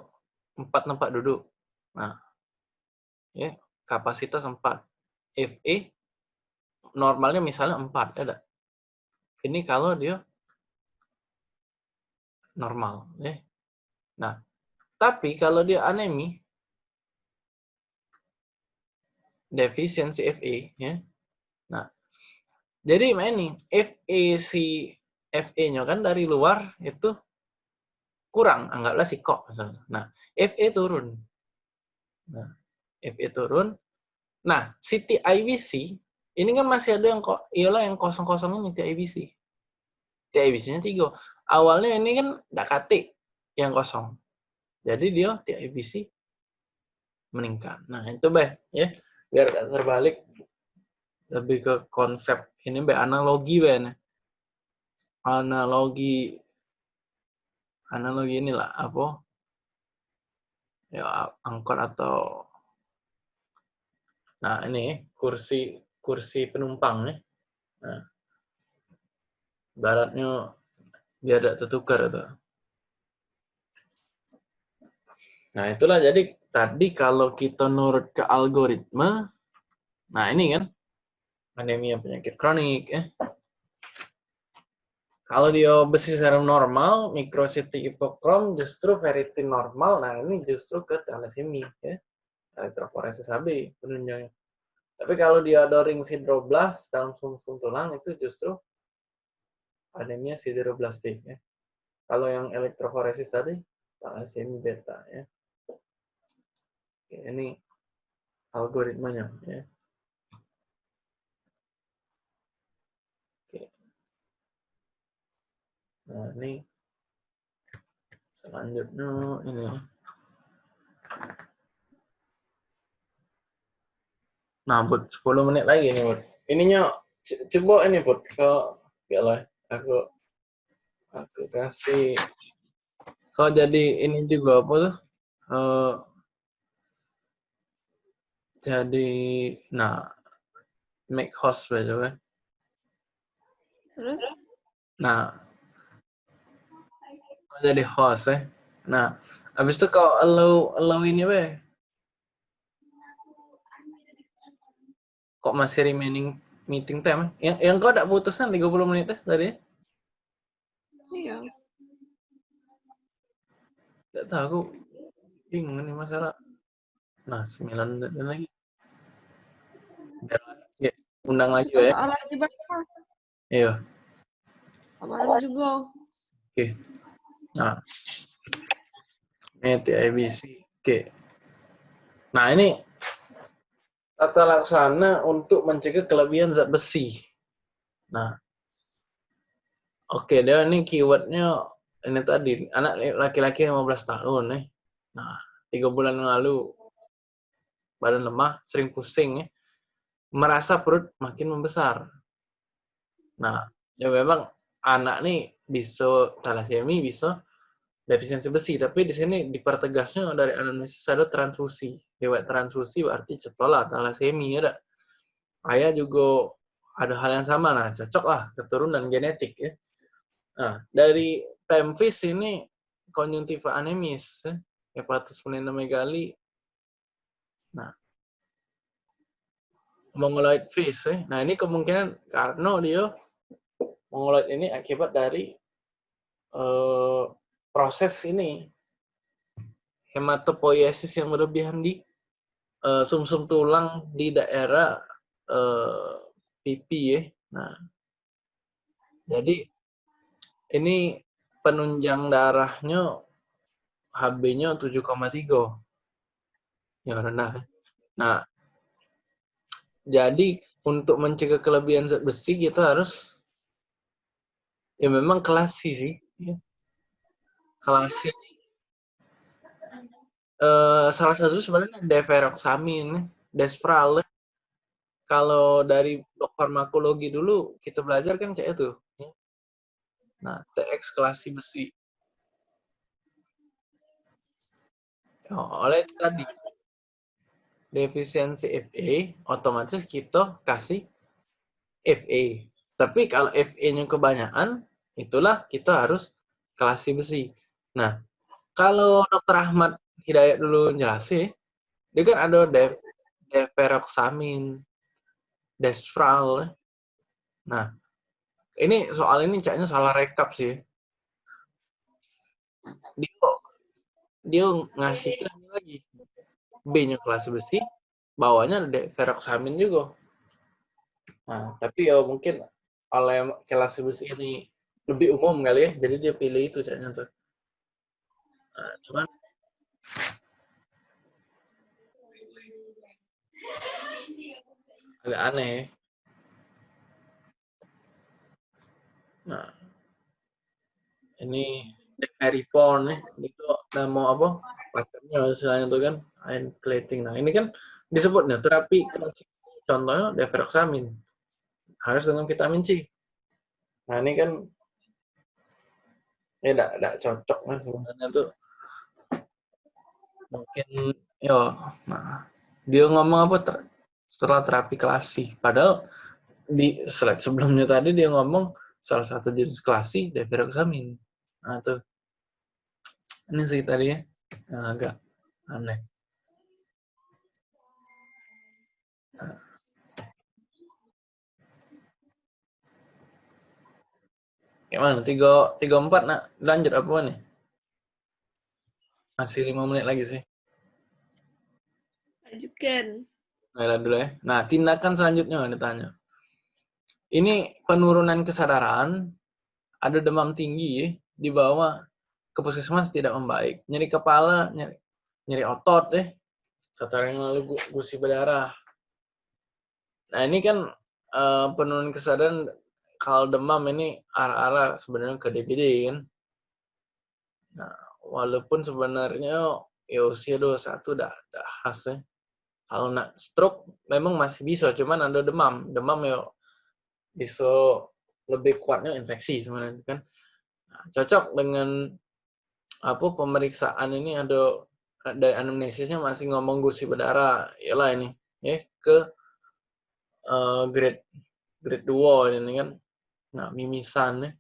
empat tempat duduk. Nah, ya kapasitas empat. FE normalnya misalnya empat, ada. Ini kalau dia normal, ya. Nah, tapi kalau dia anemi, defisiensi FE, ya. Nah, jadi ini FE si FE-nya kan dari luar itu kurang, anggaplah si kok misalnya. Nah, FE turun. Nah, FE turun. Nah, si TIBC ini kan masih ada yang kok ialah yang kosong-kosong ini TIBC. TIBC-nya tiga. Awalnya ini kan dakati yang kosong. Jadi dia TIBC meningkat. Nah, itu bah ya. Biar gak terbalik lebih ke konsep ini be analogi be analogi analogi inilah apa ya angkot atau nah ini kursi kursi penumpang nih nah baratnya biar tidak tertukar itu nah itulah jadi tadi kalau kita nurut ke algoritma nah ini kan anemia penyakit kronik ya kalau dia besi serum normal, mikrositi hipokrom justru ferritin normal. Nah, ini justru ke thalassemia ya. Elektroforesis HB penunjangnya. Tapi kalau dia ada ring sideroblast dalam sumsum tulang itu justru anemia sideroblastik ya. Kalau yang elektroforesis tadi thalassemia beta ya. Oke, ini algoritmanya ya. Nah, ini selanjutnya ini. Nah, buat 10 menit lagi nih, buat. Ininya coba ini, buat ke ya lah, aku aku kasih kalau jadi ini juga apa tuh? Uh, jadi nah make host by the way. Terus? Nah, jadi host ya. Nah, habis itu kau allow allow ini be. Kok masih remaining meeting time? Yang yang kau tidak putuskan 30 menit ya tadi? Iya. Tidak tahu aku bingung ini masalah. Nah, 9 menit lagi. Biar ya, undang lagi ya. Soal lagi berapa? Iya. Kemarin juga. Oke. Okay. Nah, ini TIBC. Oke. Nah, ini tata laksana untuk mencegah kelebihan zat besi. Nah, oke okay, dia ini keywordnya ini tadi anak laki-laki 15 tahun nih. Nah, tiga bulan yang lalu badan lemah, sering pusing ya, merasa perut makin membesar. Nah, ya memang anak nih bisa talasemi, bisa defisiensi besi, tapi di sini dipertegasnya dari anamnesis ada transfusi. Lewat transfusi berarti cetola, talasemi ada. Ayah juga ada hal yang sama, nah cocok lah keturunan genetik ya. Nah, dari pemvis ini konjuntiva anemis, ya. hepatus megali. Nah, mongoloid fish. Ya. Nah, ini kemungkinan karena dia mongoloid ini akibat dari uh, proses ini hematopoiesis yang berlebihan di uh, sumsum tulang di daerah uh, pipi ya. Nah, jadi ini penunjang darahnya HB-nya 7,3. Ya rendah. Nah, jadi untuk mencegah kelebihan zat besi kita harus ya memang klasi sih. Ya. Klasi. Uh, salah satu sebenarnya deferoxamin, desfral. Kalau dari blok farmakologi dulu kita belajar kan kayak itu. Nah, TX klasi besi. Oh, oleh itu tadi defisiensi FA, otomatis kita kasih FA. Tapi kalau FA-nya kebanyakan, itulah kita harus klasi besi. Nah, kalau Dr. Ahmad Hidayat dulu jelasin, dia kan ada de deferoxamin, desfral. Nah, ini soal ini caknya salah rekap sih. Dia, dia ngasih lagi B-nya kelas besi, bawahnya ada ferroxamin juga. Nah, tapi ya mungkin oleh kelas besi ini lebih umum kali ya, jadi dia pilih itu caknya tuh. Nah, cuman agak aneh. Nah, ini Peripon nih, itu nama apa? Patternnya misalnya tuh kan, iron clating. Nah, ini kan disebutnya terapi klasik. Contohnya deferoxamin. Harus dengan vitamin C. Nah, ini kan enggak, enggak cocok kan sebenarnya tuh. Mungkin yo, nah dia ngomong apa ter setelah terapi klasik. Padahal di slide sebelumnya tadi dia ngomong salah satu jenis klasi deferoxamin. Nah, tuh. Ini sih tadi ya, agak aneh. Gimana? Tiga, tiga empat nak lanjut apa nih? Masih lima menit lagi sih. Lanjutkan. Nah, dulu ya. Nah, tindakan selanjutnya ditanya. Ini penurunan kesadaran, ada demam tinggi di bawah ke puskesmas tidak membaik. Nyeri kepala, nyeri, nyeri otot deh. Satu yang lalu gusi berdarah. Nah ini kan uh, penurunan kesadaran kalau demam ini arah-arah sebenarnya ke DBD kan. Nah, walaupun sebenarnya ya usia 21 udah, udah khas ya. Kalau nak stroke memang masih bisa, cuman ada demam. Demam ya bisa lebih kuatnya infeksi sebenarnya kan. Nah, cocok dengan apa pemeriksaan ini ada dari anamnesisnya masih ngomong gusi berdarah lah ini ya ke uh, grade grade 2 ini kan nah mimisan ya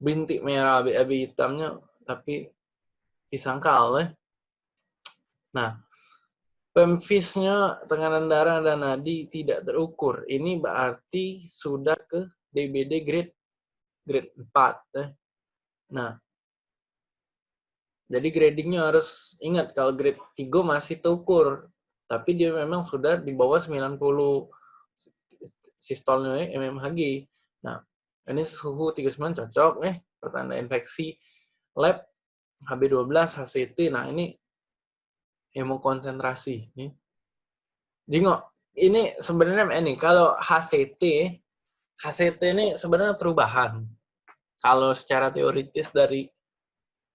bintik merah abu-abu hitamnya tapi disangkal ya nah pemfisnya tekanan darah dan nadi tidak terukur. Ini berarti sudah ke DBD grade grade 4. Ya. Nah, jadi gradingnya harus ingat kalau grade 3 masih terukur. Tapi dia memang sudah di bawah 90 sistolnya mmHg. Nah, ini suhu 39 cocok eh pertanda infeksi lab HB12 HCT. Nah, ini hemokonsentrasi nih. Jingo, ini sebenarnya ini kalau HCT, HCT ini sebenarnya perubahan. Kalau secara teoritis dari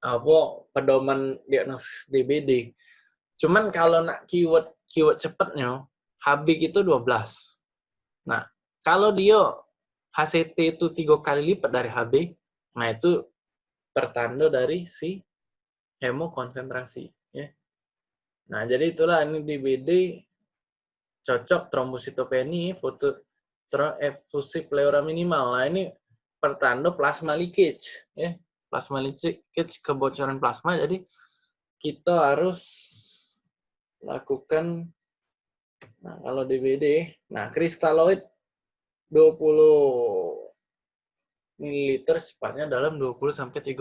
apa pedoman diagnosis DBD. Cuman kalau nak keyword keyword cepatnya, HB itu 12. Nah, kalau dia HCT itu tiga kali lipat dari HB, nah itu pertanda dari si hemokonsentrasi. Ya. Nah, jadi itulah ini DBD cocok trombositopeni, foto efusi pleura minimal. Nah, ini pertanda plasma leakage. Ya. Plasma leakage, kebocoran plasma. Jadi, kita harus lakukan, nah kalau DBD, nah kristaloid 20 ml cepatnya dalam 20 sampai 30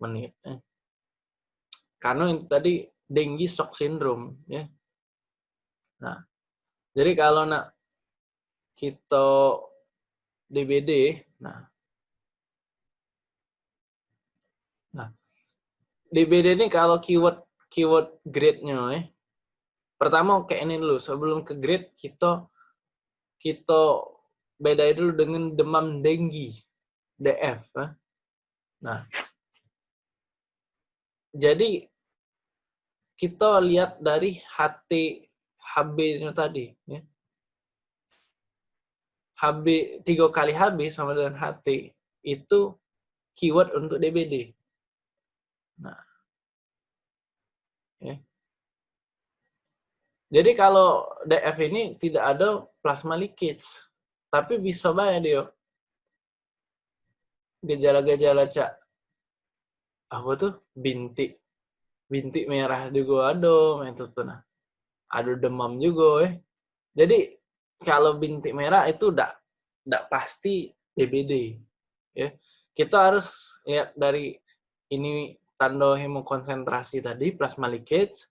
menit. Eh. Karena itu tadi dengue shock syndrome ya. Nah, jadi kalau nak kita DBD, nah, nah DBD ini kalau keyword keyword grade-nya eh. Pertama kayak ini dulu, sebelum ke grade kita kita bedai dulu dengan demam dengue, DF. Eh. Nah, jadi kita lihat dari HT HB-nya tadi. Ya. HB tiga kali HB sama dengan HT itu keyword untuk DBD. Nah, ya. Jadi kalau DF ini tidak ada plasma leakage, tapi bisa banyak dia gejala-gejala cak. Apa tuh? Bintik. Bintik merah juga ada itu tuh nah. Ada demam juga eh jadi kalau bintik merah itu udah udah pasti DBD ya. Kita harus lihat dari ini tanda hemokonsentrasi tadi plasma leakage.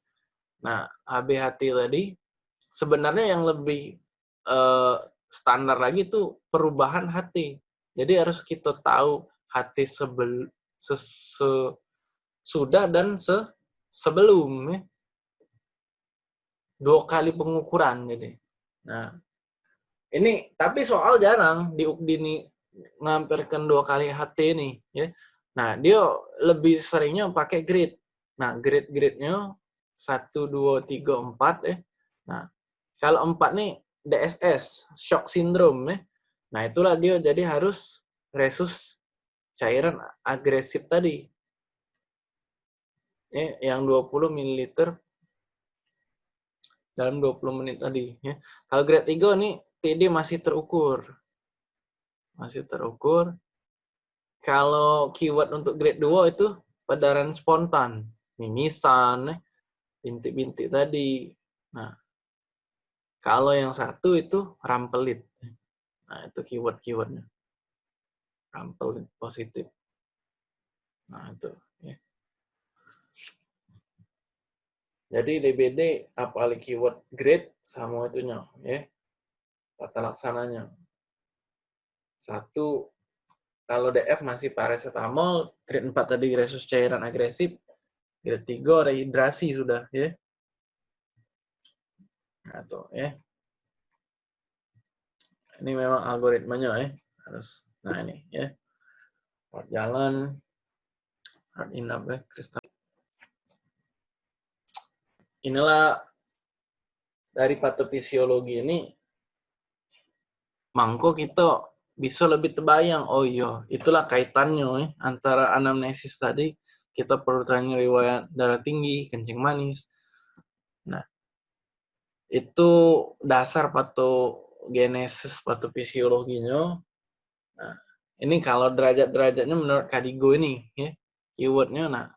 Nah HBHT tadi. Sebenarnya yang lebih eh, standar lagi itu perubahan HT jadi harus kita tahu HT sebel se, se, sudah dan se sebelum ya. dua kali pengukuran jadi. Nah ini tapi soal jarang di Ukdini ngampirkan dua kali HT ini ya. Nah dia lebih seringnya pakai grid. Nah grid gridnya satu dua tiga empat ya. Nah kalau empat nih DSS shock syndrome ya nah itulah dia jadi harus resus cairan agresif tadi ya, yang 20 ml dalam 20 menit tadi. Ya. Kalau grade 3 nih TD masih terukur. Masih terukur. Kalau keyword untuk grade 2 itu padaran spontan. Mimisan, ya. bintik-bintik tadi. Nah, kalau yang satu itu rampelit. Nah, itu keyword-keywordnya. Rampelit positif. Nah, itu. Ya. Jadi DBD apalagi keyword grade sama itunya ya. Tata laksananya. Satu kalau DF masih paracetamol, grade 4 tadi resus cairan agresif, grade 3 rehidrasi sudah ya. Tuh ya. Ini memang algoritmanya ya. Harus nah ini ya. Jalan hard ya, kristal inilah dari patofisiologi ini mangko kita bisa lebih terbayang oh iya itulah kaitannya eh, antara anamnesis tadi kita perlu tanya riwayat darah tinggi kencing manis itu dasar patogenesis patofisiologinya nah ini kalau derajat-derajatnya menurut Kadigo ini ya keywordnya nah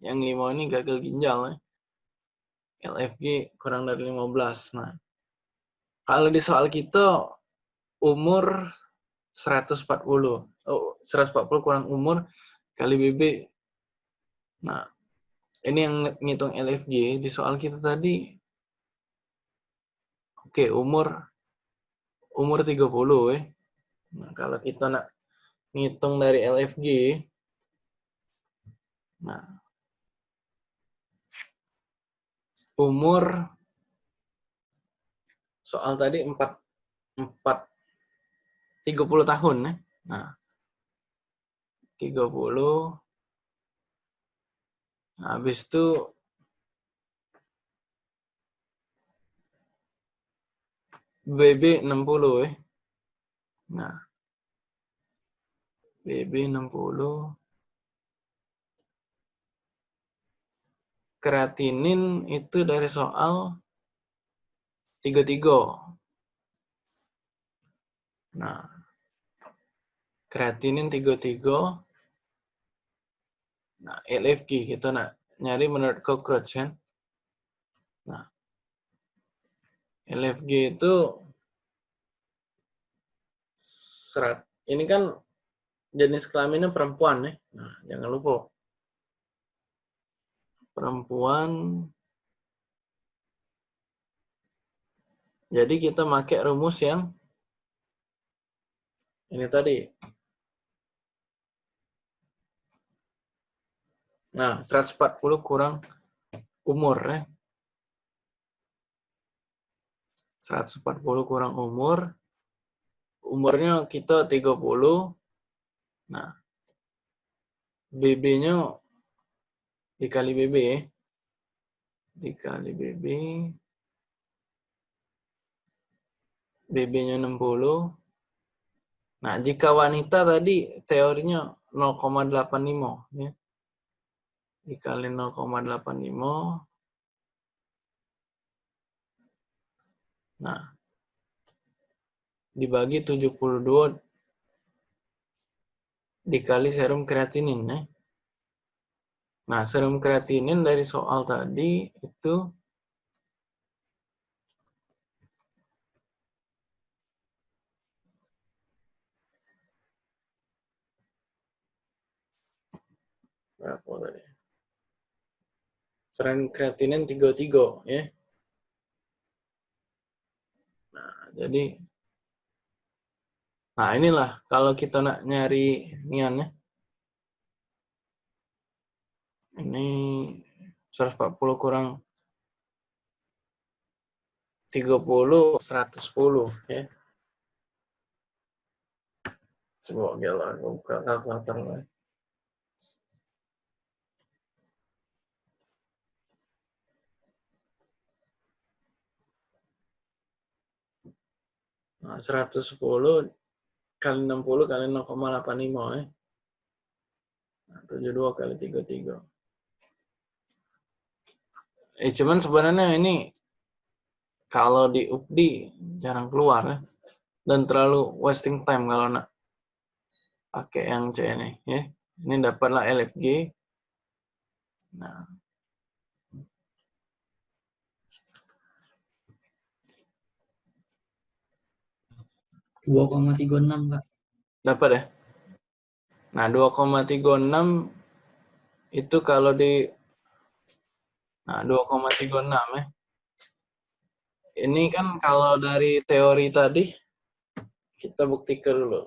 yang lima ini gagal ginjal ya LFG kurang dari 15. Nah, kalau di soal kita umur 140. Oh, 140 kurang umur kali BB. Nah, ini yang ngitung LFG di soal kita tadi. Oke, umur umur 30 ya. Nah, kalau kita nak ngitung dari LFG Nah, umur soal tadi 4 4 30 tahun ya. Nah. 30 nah, habis itu BB 60 ya. Nah. BB 60 kreatinin itu dari soal 33. Nah, kreatinin 33. Nah, LFG kita nak nyari menurut cockroach kan. Nah, LFG itu serat. Ini kan jenis kelaminnya perempuan ya. Nah, jangan lupa perempuan. Jadi kita pakai rumus yang ini tadi. Nah, 140 kurang umur ya. 140 kurang umur. Umurnya kita 30. Nah, BB-nya dikali BB ya. Dikali BB. BB-nya 60. Nah, jika wanita tadi teorinya 0,85 ya. Dikali 0,85. Nah, dibagi 72 dikali serum kreatinin ya. Nah, serum kreatinin dari soal tadi itu berapa tadi? Serum kreatinin 33 ya. Nah, jadi Nah, inilah kalau kita nak nyari nian ya. Ini 140 kurang 30 110 ya. Coba gila, buka kalkulator Nah, 110 kali 60 kali 0,85 ya. Nah, 72 kali 33. Eh cuman sebenarnya ini kalau di UPDI jarang keluar ya. Dan terlalu wasting time kalau nak pakai yang C ini ya. Ini dapatlah LFG. Nah. Dua koma tiga enam kak Dapat ya? Nah, 2,36 itu kalau di Nah, 2,36 ya. Ini kan kalau dari teori tadi kita buktikan dulu.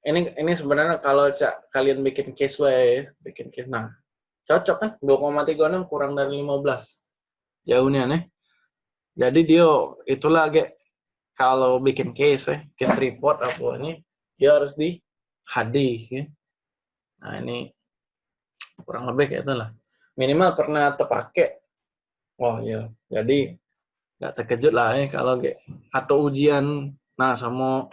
Ini ini sebenarnya kalau cak kalian bikin case way, bikin case nah. Cocok kan? 2,36 kurang dari 15. Jauhnya nih. Jadi dia itulah agak kalau bikin case ya, case report apa ini dia harus di HD ya. Nah, ini kurang lebih kayak itulah minimal pernah terpakai. Oh iya, jadi nggak terkejut lah ya kalau kayak atau ujian, nah sama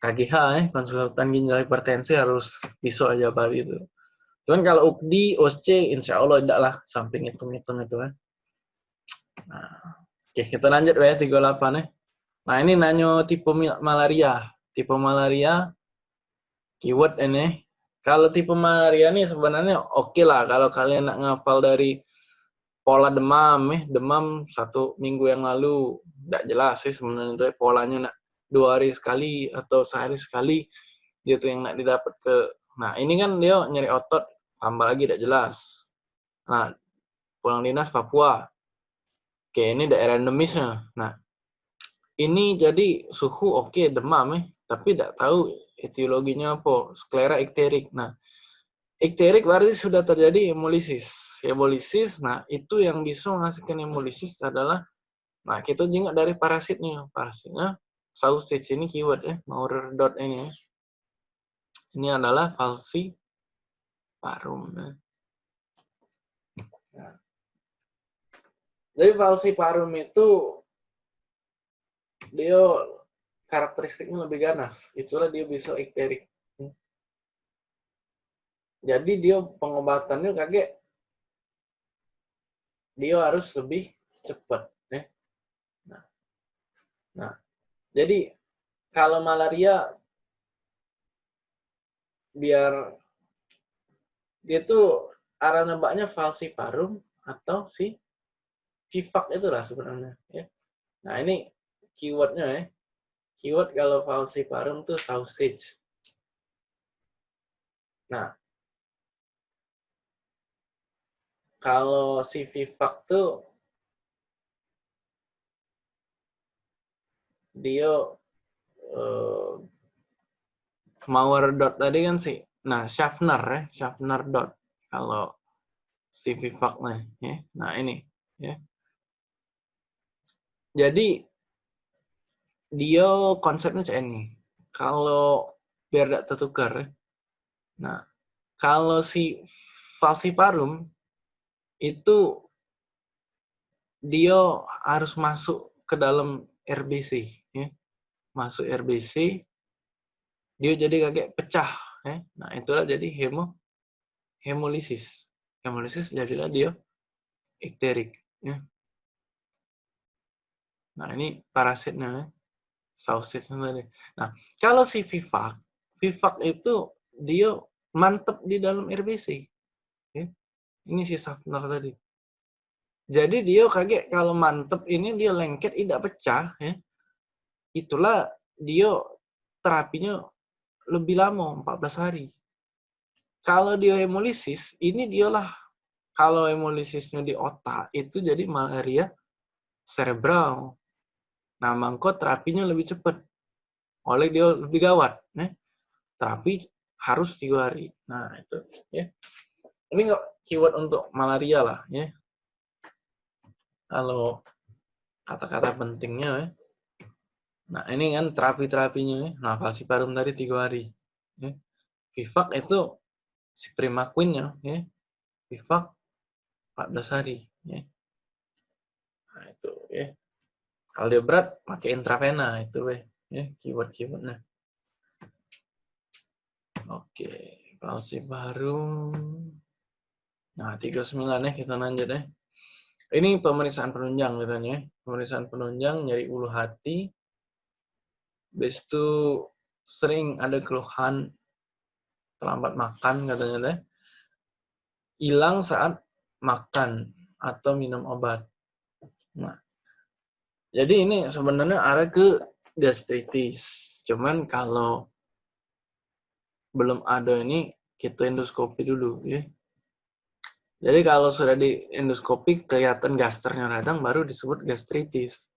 KGH ya, konsultan ginjal hipertensi harus bisa aja pada itu. Cuman kalau UKDI, OSC, insya Allah tidak lah, samping hitung-hitung itu ya. Nah, oke kita lanjut ya 38 ya. Nah ini nanya tipe malaria. Tipe malaria, keyword ini. Kalau tipe malaria nih sebenarnya oke okay lah kalau kalian nak ngapal dari pola demam eh. Demam satu minggu yang lalu tidak jelas sih sebenarnya itu polanya nak dua hari sekali atau sehari sekali dia tuh yang nak didapat ke nah ini kan dia nyari otot tambah lagi tidak jelas. Nah pulang dinas Papua. Oke ini daerah endemisnya. Nah ini jadi suhu oke okay, demam eh tapi tidak tahu etiologinya apa? Sklera ikterik. Nah, ikterik berarti sudah terjadi hemolisis. Hemolisis, nah itu yang bisa menghasilkan hemolisis adalah Nah, kita juga dari parasitnya. Parasitnya sausage ini keyword ya, Maurer dot ini. Ya. Ini adalah falciparum. Ya. Nah. Jadi falciparum itu dia karakteristiknya lebih ganas. Itulah dia bisa ikterik. Jadi dia pengobatannya kaget dia harus lebih cepat ya. Nah, nah, jadi kalau malaria biar dia tuh arah nembaknya falciparum atau si Vivac itulah sebenarnya ya. Nah, ini keywordnya ya. Keyword kalau falciparum tuh sausage. Nah, kalau si Vivac tuh dia uh, Mauer dot tadi kan sih. Nah, Schaffner ya, Schaffner dot kalau Vivac nih ya. Nah, ini ya. Jadi dia konsepnya kayak ini. Kalau biar tidak tertukar. Nah, kalau si falciparum itu dia harus masuk ke dalam RBC ya. Masuk RBC dia jadi kayak pecah ya. Nah, itulah jadi hemo hemolisis. Hemolisis jadilah dia ikterik ya. Nah, ini parasitnya ya. Sausis tadi. Nah, kalau si Vivac, Vivac itu dia mantep di dalam RBC. Ya. Ini si Safner tadi. Jadi dia kaget kalau mantep ini dia lengket tidak pecah ya. Itulah dia terapinya lebih lama 14 hari. Kalau dia hemolisis, ini dialah kalau hemolisisnya di otak itu jadi malaria cerebral. Nah, mangko terapinya lebih cepat. Oleh dia lebih gawat. Ya. Terapi harus tiga hari. Nah, itu. ya Ini nggak keyword untuk malaria lah ya. Kalau kata-kata pentingnya ya. Nah ini kan terapi-terapinya ya. Nah falciparum tadi tiga hari. Ya. Vivac itu si primaquinnya ya. Vivac 14 hari ya. Nah itu ya. Kalau dia berat pakai intravena itu ya keyword-keywordnya. Oke, falciparum Nah, 39 ya kita lanjut ya. Ini pemeriksaan penunjang katanya. Pemeriksaan penunjang nyari ulu hati. Habis itu sering ada keluhan terlambat makan katanya deh. Hilang saat makan atau minum obat. Nah, jadi ini sebenarnya arah ke gastritis. Cuman kalau belum ada ini kita endoskopi dulu ya. Jadi kalau sudah di endoskopi kelihatan gasternya radang baru disebut gastritis.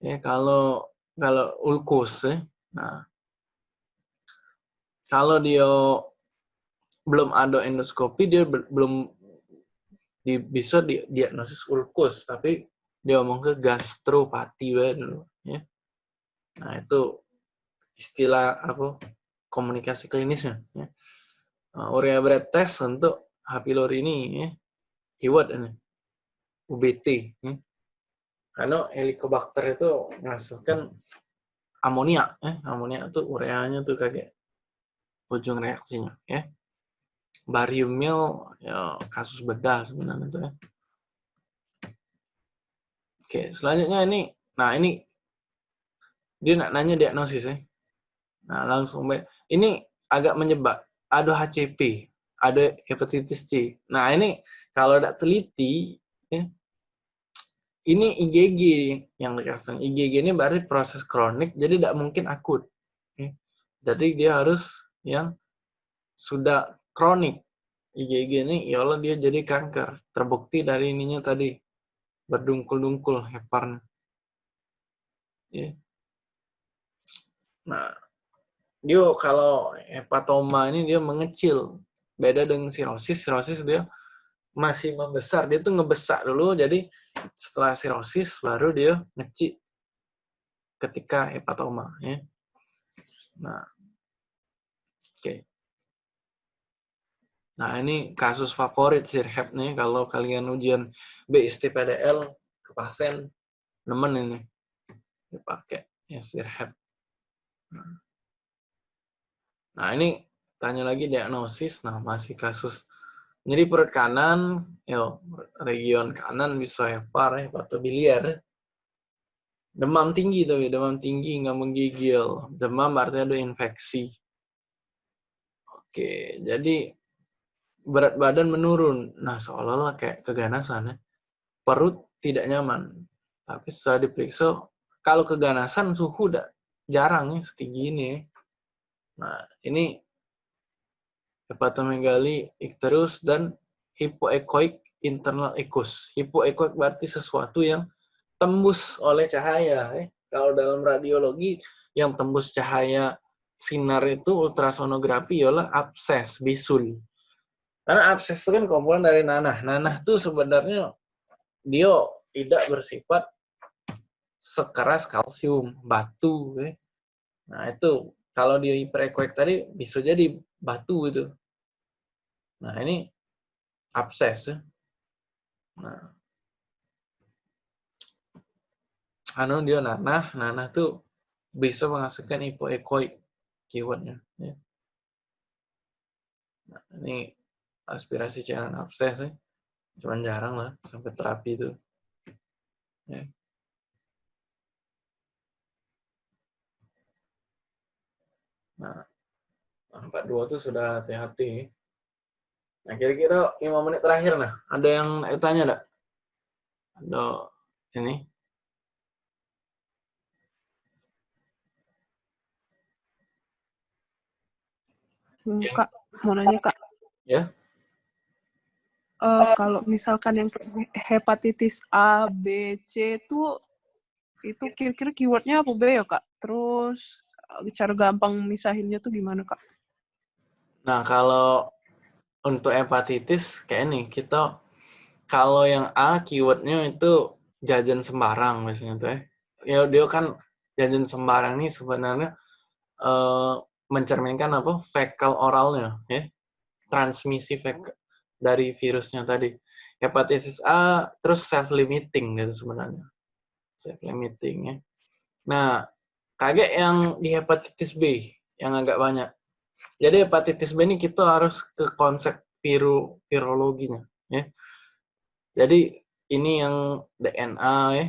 Ya, kalau kalau ulkus ya. Nah, kalau dia belum ada endoskopi dia belum di, bisa di, diagnosis ulkus tapi dia ngomong ke gastropati dulu ya. Nah, itu istilah apa komunikasi klinisnya ya. Nah, urea breath test untuk H. pylori ini ya, keyword ini UBT ya. Karena Helicobacter itu menghasilkan amonia ya. Amonia itu ureanya tuh kayak ujung reaksinya ya. Barium meal ya kasus bedah sebenarnya itu ya. Oke, selanjutnya ini nah ini dia nak nanya diagnosis ya. Nah, langsung baik. Ini agak menyebab ada HCP ada hepatitis C. Nah ini kalau tidak teliti, ya, ini IgG yang dikasih. IgG ini berarti proses kronik, jadi tidak mungkin akut. Ya. Jadi dia harus yang sudah kronik. IgG ini, ya Allah dia jadi kanker. Terbukti dari ininya tadi berdungkul-dungkul heparnya. Ya. Nah, dia kalau hepatoma ini dia mengecil Beda dengan sirosis, sirosis dia masih membesar. Dia tuh ngebesak dulu, jadi setelah sirosis baru dia ngecik ketika hepatoma ya. Nah, oke. Okay. Nah, ini kasus favorit sirhep nih kalau kalian ujian BST PDL ke pasien nemen ini dipakai ya sirhep. Nah. ini tanya lagi diagnosis. Nah, masih kasus nyeri perut kanan, yo, region kanan bisa hepar, hepatobiliar. Demam tinggi tuh, demam tinggi nggak menggigil. Demam artinya ada infeksi. Oke, jadi berat badan menurun. Nah, seolah-olah kayak keganasan ya. Perut tidak nyaman. Tapi setelah diperiksa, kalau keganasan suhu udah jarang ya, setinggi ini. Nah, ini hepatomegali icterus dan hipoekoik internal ekus. Hipoekoik berarti sesuatu yang tembus oleh cahaya. Eh. Kalau dalam radiologi yang tembus cahaya sinar itu ultrasonografi ialah abses, bisul. Karena abses itu kan komponen dari nanah. Nanah itu sebenarnya dia tidak bersifat sekeras kalsium, batu. Eh. Nah itu kalau dia hiperekoik tadi bisa jadi batu itu. Nah, ini abses. Ya. Nah. Anu dia nanah, nanah tuh bisa menghasilkan hipoekoik keywordnya. Ya. Nah, ini aspirasi cairan abses ya. Cuman jarang lah sampai terapi itu. Ya. Nah, 42 tuh sudah hati-hati. Nah, kira-kira 5 menit terakhir nah. Ada yang tanya enggak? Ada ini. Kak, mau nanya Kak. Ya. Uh, kalau misalkan yang hepatitis A, B, C itu itu kira-kira keywordnya apa B ya Kak? Terus eh, cara gampang misahinnya tuh gimana Kak? Nah kalau untuk hepatitis kayak nih kita kalau yang A keywordnya itu jajan sembarang biasanya tuh ya. Ya dia kan jajan sembarang nih sebenarnya uh, mencerminkan apa fekal oralnya ya transmisi fekal dari virusnya tadi hepatitis A terus self limiting gitu sebenarnya self limiting ya. Nah kaget yang di hepatitis B yang agak banyak jadi hepatitis B ini kita harus ke konsep viru, virologinya. Ya. Jadi ini yang DNA ya.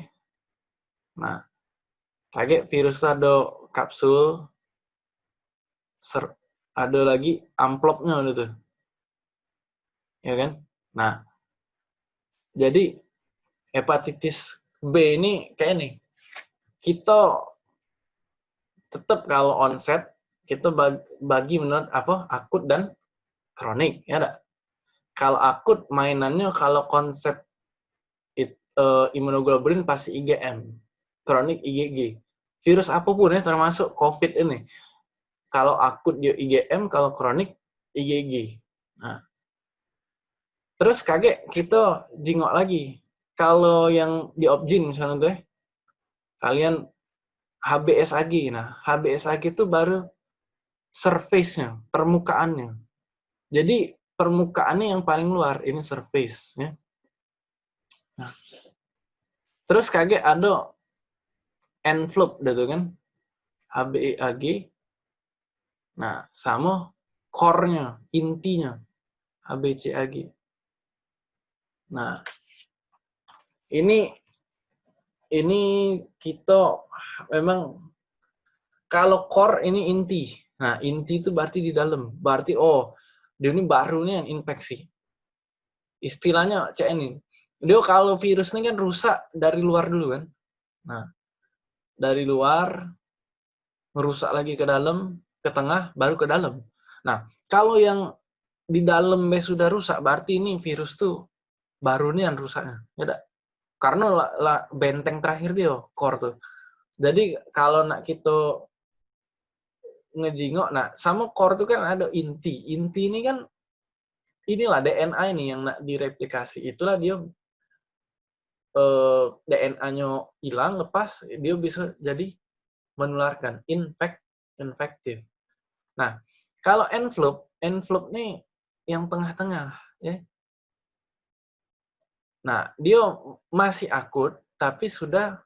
Nah, kaget virus ada kapsul, ser, ada lagi amplopnya gitu. Ya kan? Nah, jadi hepatitis B ini kayak nih. Kita tetap kalau onset kita bagi menurut apa akut dan kronik ya enggak? Kalau akut mainannya kalau konsep uh, imunoglobulin pasti IgM, kronik IgG. Virus apa pun ya termasuk COVID ini. Kalau akut dia IgM, kalau kronik IgG. Nah. Terus kaget kita jingok lagi. Kalau yang di objin misalnya tuh ya, kalian HBsAg. Nah, HBsAg itu baru surface-nya, permukaannya. Jadi permukaannya yang paling luar, ini surface. Ya. Nah. Terus kaget ada envelope gitu kan, HBEAG. Nah, sama core-nya, intinya, HBCAG. Nah, ini ini kita memang kalau core ini inti, Nah, inti itu berarti di dalam. Berarti, oh, dia ini barunya infeksi. Istilahnya cek ini. Dia kalau virus ini kan rusak dari luar dulu kan. Nah, dari luar, merusak lagi ke dalam, ke tengah, baru ke dalam. Nah, kalau yang di dalam sudah rusak, berarti ini virus tuh baru nih yang rusaknya. Ya Karena la, la, benteng terakhir dia, core tuh. Jadi kalau nak kita ngejingok. Nah, sama core itu kan ada inti. Inti ini kan inilah DNA ini yang nak direplikasi. Itulah dia eh, DNA-nya hilang lepas dia bisa jadi menularkan infect infektif. Nah, kalau envelope, envelope nih yang tengah-tengah ya. Nah, dia masih akut tapi sudah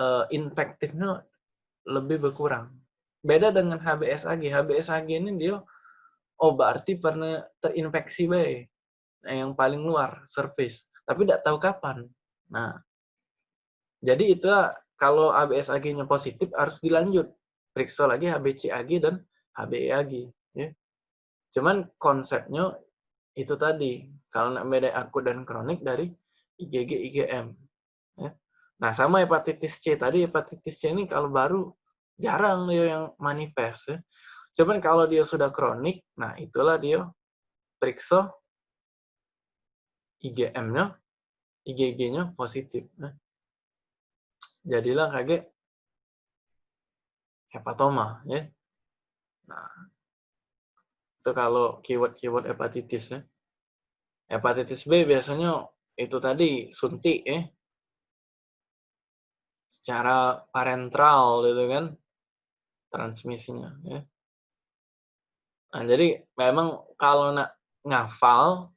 uh, infektifnya lebih berkurang. Beda dengan HBsAg. HBsAg ini dia oh berarti pernah terinfeksi baik. Nah, yang paling luar surface, tapi tidak tahu kapan. Nah, jadi itu kalau HBsAg-nya positif harus dilanjut periksa lagi HBcAg dan HBeAg ya. Cuman konsepnya itu tadi kalau beda akut dan kronik dari IgG IgM ya. Nah, sama hepatitis C tadi hepatitis C ini kalau baru jarang dia yang manifest ya. Cuman kalau dia sudah kronik, nah itulah dia periksa IgM-nya, IgG-nya positif. Nah, jadilah kaget hepatoma ya. Nah, itu kalau keyword-keyword hepatitis ya. Hepatitis B biasanya itu tadi suntik ya. Secara parentral gitu kan transmisinya ya. Nah, jadi memang kalau nak ngafal,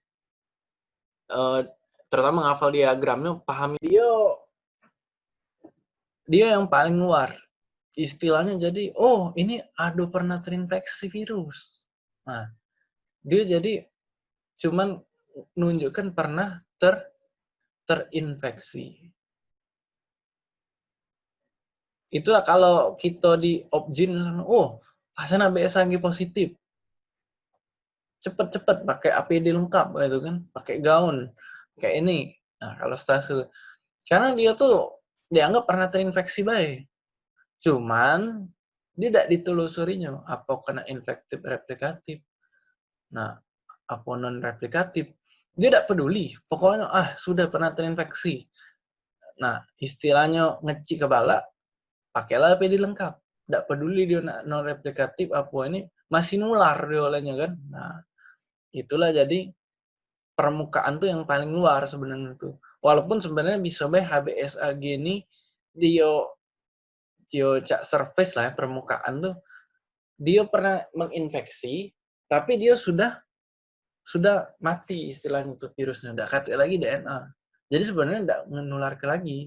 eh, terutama ngafal diagramnya, pahami dia dia yang paling luar. Istilahnya jadi, oh ini aduh pernah terinfeksi virus. Nah, dia jadi cuman nunjukkan pernah ter terinfeksi. Itulah kalau kita di objin, oh, pasien ABSAG positif cepet-cepet pakai APD lengkap gitu kan, pakai gaun kayak ini. Nah, kalau stase karena dia tuh dianggap pernah terinfeksi baik. Cuman tidak ditelusurinya apa kena infektif replikatif. Nah, apa non replikatif. Dia tidak peduli. Pokoknya ah sudah pernah terinfeksi. Nah, istilahnya ngeci kepala, pakailah APD lengkap. Tidak peduli dia non replikatif apa ini masih nular dia olehnya kan. Nah, itulah jadi permukaan tuh yang paling luar sebenarnya tuh. Walaupun sebenarnya bisa baik HBsAg ini dia dia cak surface lah ya, permukaan tuh dia pernah menginfeksi tapi dia sudah sudah mati istilahnya tuh virusnya udah kata lagi DNA jadi sebenarnya tidak menular ke lagi.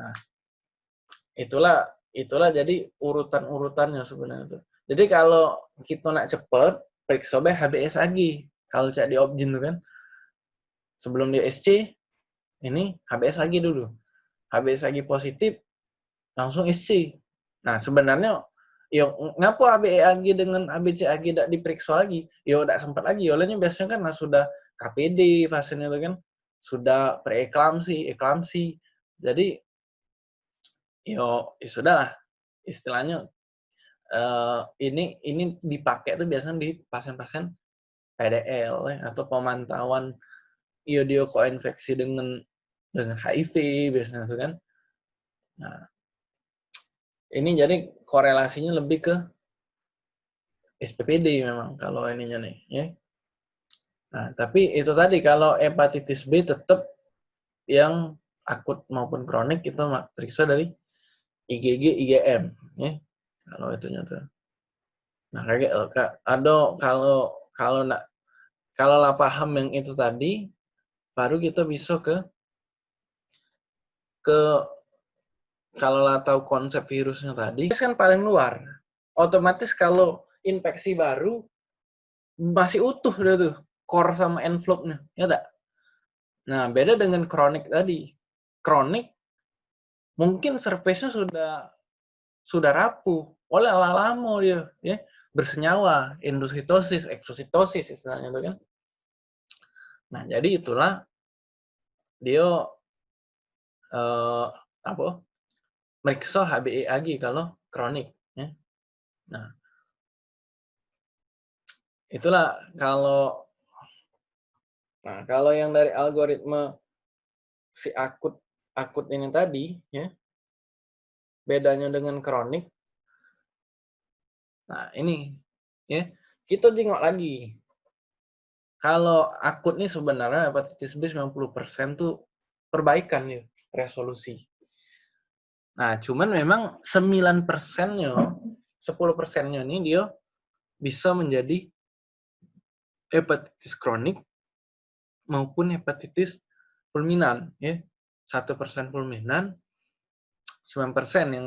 Nah itulah itulah jadi urutan urutannya sebenarnya tuh. Jadi kalau kita nak cepet periksa be HBsAg kalau cek di objin tuh kan sebelum dia SC ini HBsAg dulu. HBsAg positif langsung SC nah sebenarnya yo ngapa HBsAg dengan HBcAg tidak diperiksa lagi? Yo tidak sempat lagi. Olehnya biasanya kan sudah KPD pasiennya itu kan sudah preeklamsi eklamsi. Jadi yo ya sudah lah. Istilahnya uh, ini ini dipakai tuh biasanya di pasien-pasien PDL ya, atau pemantauan iodio koinfeksi dengan dengan HIV biasanya tuh kan. Nah, ini jadi korelasinya lebih ke SPPD memang kalau ininya nih ya. Nah, tapi itu tadi kalau hepatitis B tetap yang akut maupun kronik itu periksa dari IgG IgM ya kalau itunya tuh nah kayak gitu, ada kalau kalau nak kalau lah paham yang itu tadi baru kita bisa ke ke kalau lah tahu konsep virusnya tadi kan paling luar. Otomatis kalau infeksi baru masih utuh dia tuh core sama envelope-nya ya tak nah beda dengan kronik tadi. Kronik mungkin surface-nya sudah sudah rapuh. Oleh lama dia ya. Bersenyawa endositosis eksositosis istilahnya itu kan. Nah jadi itulah dia eh, apa meriksa HBeAg kalau kronik ya nah itulah kalau nah kalau yang dari algoritma si akut akut ini tadi ya bedanya dengan kronik. Nah, ini ya. Kita jengok lagi. Kalau akut nih sebenarnya hepatitis B 90% tuh perbaikan ya resolusi. Nah, cuman memang 9 persennya, 10 persennya ini dia bisa menjadi hepatitis kronik maupun hepatitis fulminan. ya Satu persen fulminan, 9 persen yang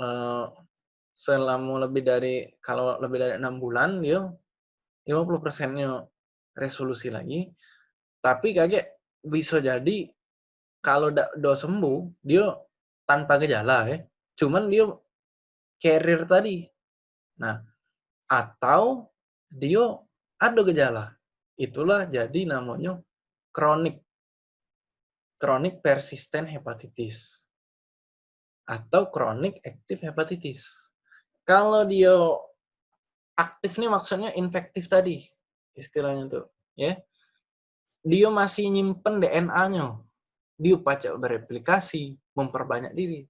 uh, selama lebih dari, kalau lebih dari enam bulan, dia 50 persennya resolusi lagi. Tapi kaget bisa jadi kalau udah sembuh, dia tanpa gejala ya. Cuman dia carrier tadi. Nah, atau dia ada gejala. Itulah jadi namanya kronik. Kronik persisten hepatitis. Atau kronik aktif hepatitis. Kalau dia aktif nih maksudnya infektif tadi. Istilahnya tuh. ya Dia masih nyimpen DNA-nya dia pacak bereplikasi, memperbanyak diri.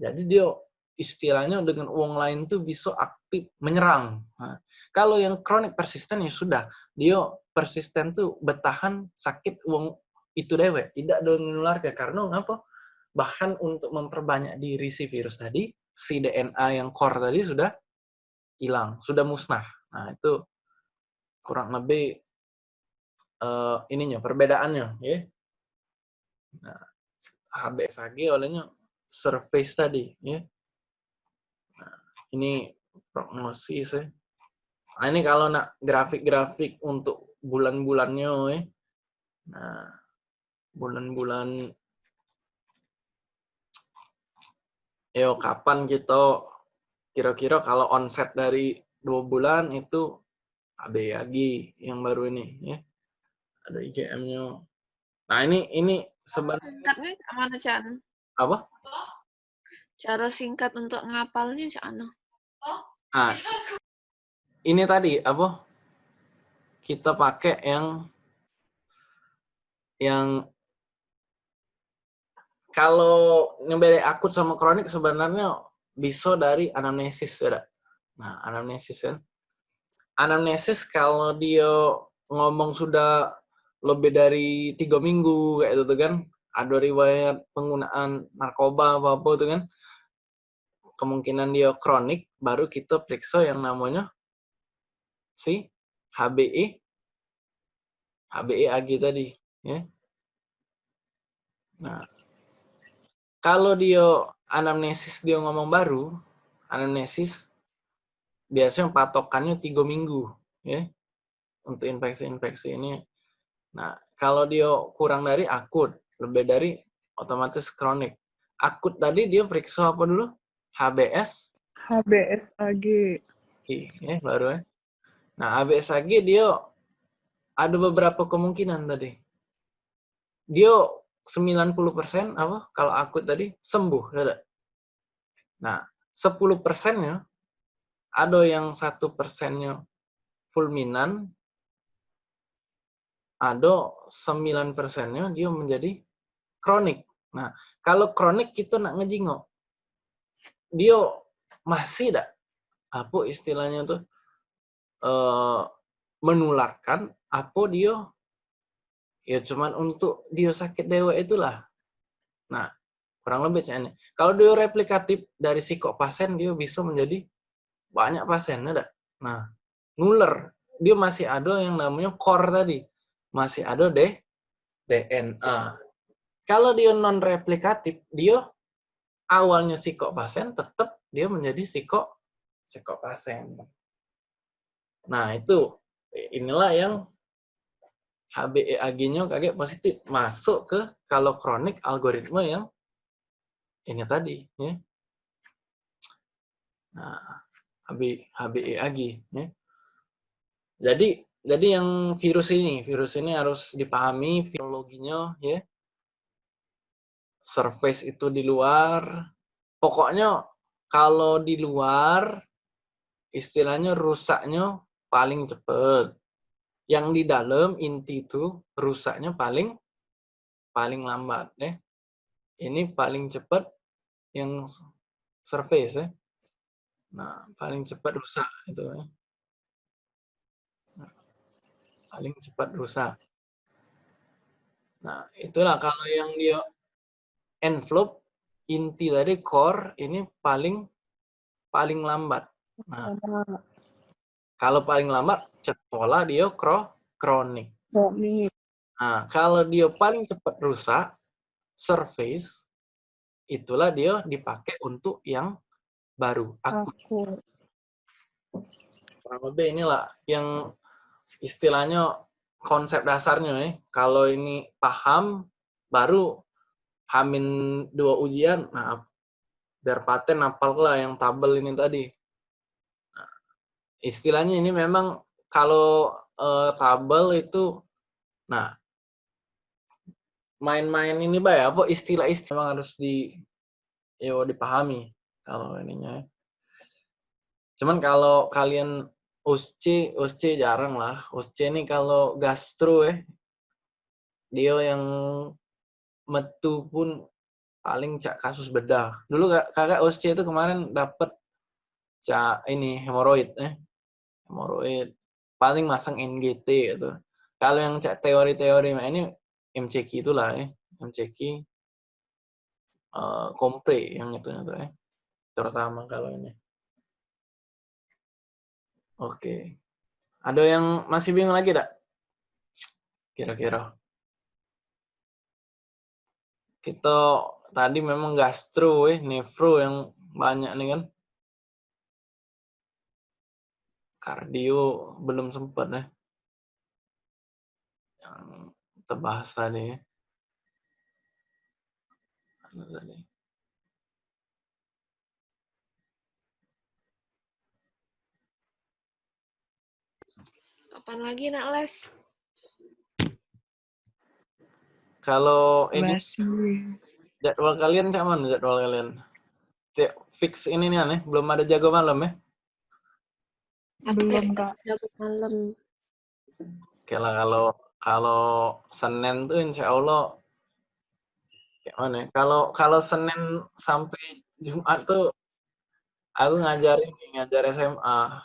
Jadi dia istilahnya dengan uang lain tuh bisa aktif menyerang. Nah, kalau yang kronik persisten ya sudah, dia persisten tuh bertahan sakit uang itu dewe, tidak ada menularkan karena apa? Bahkan untuk memperbanyak diri si virus tadi, si DNA yang core tadi sudah hilang, sudah musnah. Nah, itu kurang lebih uh, ininya perbedaannya ya Nah, HBSAG olehnya surface tadi, ya. Nah, ini prognosis ya. Nah, ini kalau nak grafik-grafik untuk bulan-bulannya, ya. Nah, bulan-bulan Yo, kapan kita kira-kira kalau onset dari dua bulan itu ABAG yang baru ini ya ada IGM-nya. Nah ini ini sebenarnya singkatnya mana Chan? Apa? Cara singkat untuk ngapalnya Chan? Ah, ini tadi apa? Kita pakai yang yang kalau nyebeli akut sama kronik sebenarnya bisa dari anamnesis ya. Nah, anamnesis kan. Anamnesis kalau dia ngomong sudah lebih dari tiga minggu kayak itu kan. Ada riwayat penggunaan narkoba apa apa itu kan. Kemungkinan dia kronik baru kita periksa yang namanya si HBE HBE AG tadi ya. Nah kalau dia anamnesis dia ngomong baru anamnesis biasanya patokannya tiga minggu ya untuk infeksi-infeksi ini Nah, kalau dia kurang dari akut, lebih dari otomatis kronik. Akut tadi dia periksa apa dulu? HBS? HBSAG. Iya, baru ya. Nah, HBSAG dia ada beberapa kemungkinan tadi. Dia 90% apa? Kalau akut tadi sembuh, ada. Nah, 10 persennya ada yang satu persennya fulminan, ada 9 persennya dia menjadi kronik. Nah, kalau kronik kita nak ngejingok, dia masih tidak apa istilahnya tuh uh, menularkan apa dia ya cuman untuk dia sakit dewa itulah. Nah, kurang lebih ini. Kalau dia replikatif dari psikopasen dia bisa menjadi banyak pasien, ada. Nah, nular dia masih ada yang namanya core tadi masih ada deh DNA. Kalau dia non replikatif, dia awalnya psikopasen tetap dia menjadi psiko psikopasen. Nah, itu inilah yang HBEAG-nya kaget positif masuk ke kalau kronik algoritma yang ini tadi ya. Nah, HB HBEAG ya. Jadi jadi yang virus ini, virus ini harus dipahami virologinya ya. Surface itu di luar. Pokoknya kalau di luar istilahnya rusaknya paling cepat. Yang di dalam inti itu rusaknya paling paling lambat ya. Ini paling cepat yang surface ya. Nah, paling cepat rusak itu ya. Paling cepat rusak. Nah, itulah kalau yang dia envelope inti tadi core ini paling paling lambat. Nah, kalau paling lambat cetola dia kro kronik. Nah, kalau dia paling cepat rusak surface itulah dia dipakai untuk yang baru. Akut. Kurang lebih inilah yang istilahnya konsep dasarnya nih. Kalau ini paham baru hamin dua ujian, nah biar paten apal lah yang tabel ini tadi. Nah, istilahnya ini memang kalau uh, tabel itu, nah main-main ini bay apa istilah-istilah memang harus di yo dipahami kalau ininya. Cuman kalau kalian USC, USC jarang lah. USC ini kalau gastro eh dia yang metu pun paling cak kasus bedah. Dulu kakak USC itu kemarin dapat cak ini hemoroid eh. Hemoroid paling masang NGT gitu. Kalau yang cak teori-teori ini MCQ itulah eh. MCQ uh, kompre yang itu itu eh. Terutama kalau ini. Oke. Ada yang masih bingung lagi, tak? Kira-kira. Kita tadi memang gastro, eh, nefro yang banyak nih kan. Kardio belum sempat ya. Yang terbahas tadi. Tadi. Kapan lagi nak les? Kalau ini Masih. jadwal kalian mana jadwal kalian? Tiap fix ini nih aneh, belum ada jago malam ya? Belum, Kak. Jago malam. Oke lah kalau kalau Senin tuh insya Allah kayak mana? ya? Kalau kalau Senin sampai Jumat tuh aku ngajarin ngajar SMA.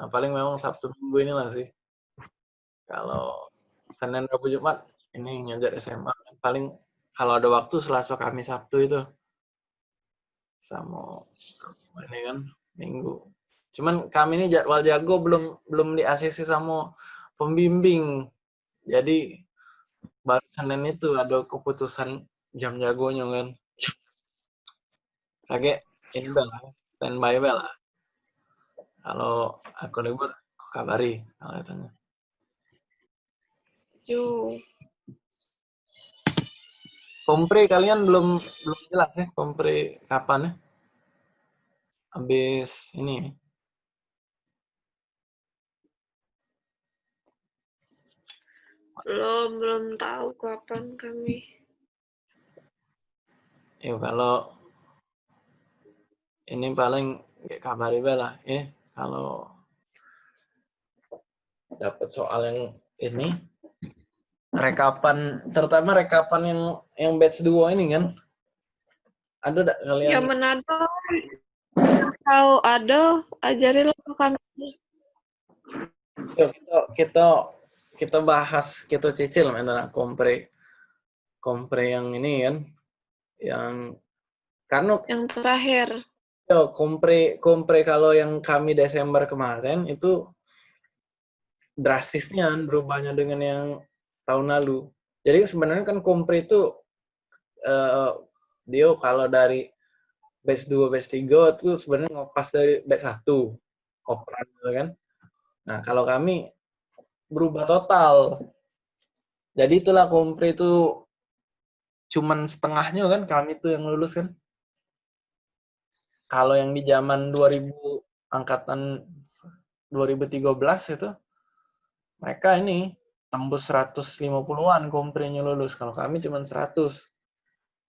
Nah paling memang Sabtu Minggu inilah sih. Kalau Senin Rabu Jumat ini ngajar SMA paling kalau ada waktu Selasa Kamis Sabtu itu sama, ini kan Minggu. Cuman kami ini jadwal jago belum belum di ACC sama pembimbing. Jadi baru Senin itu ada keputusan jam jagonya kan. Kayak ini bel, standby bel. Kalau aku libur, kabari kalau katanya. Yo. Kompre kalian belum belum jelas ya kompre kapan ya? Habis ini. Belum, belum tahu kapan kami. Ya kalau ini paling kayak kabari lah ya kalau dapat soal yang ini rekapan terutama rekapan yang yang batch 2 ini kan ada enggak kalian Ya Manado. Kalau ada, ajarin ke kami. Yuk, kita kita kita bahas kita cicil mana kompre kompre yang ini kan yang karena Yang terakhir. yo, kompre kompre kalau yang kami Desember kemarin itu drastisnya berubahnya dengan yang tahun lalu. Jadi sebenarnya kan kompre itu eh dia kalau dari batch 2, batch 3 itu sebenarnya ngopas dari batch 1 operan gitu kan. Nah, kalau kami berubah total. Jadi itulah kompre itu cuman setengahnya kan kami tuh yang lulus kan. Kalau yang di zaman 2000 angkatan 2013 itu mereka ini tembus 150-an komprenya lulus. Kalau kami cuma 100.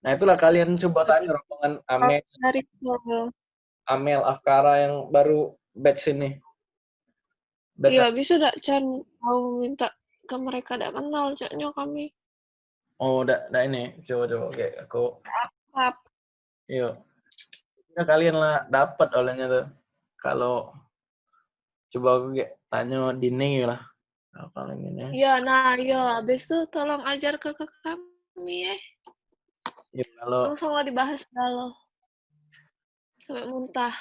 Nah, itulah kalian coba tanya rombongan Amel, Amel Afkara yang baru batch ini. Batch Iya, bisa enggak Chan mau minta ke mereka tidak kenal caknya kami. Oh, udah, udah ini. Coba coba oke, aku Akrab. Iya. Ya, kalian lah dapat olehnya tuh. Kalau coba aku kayak tanya Dini lah. Nah, ini. Ya, nah, ya. Habis itu tolong ajar ke, ke kami ya. Ya, kalau Langsung lah dibahas kalau sampai muntah.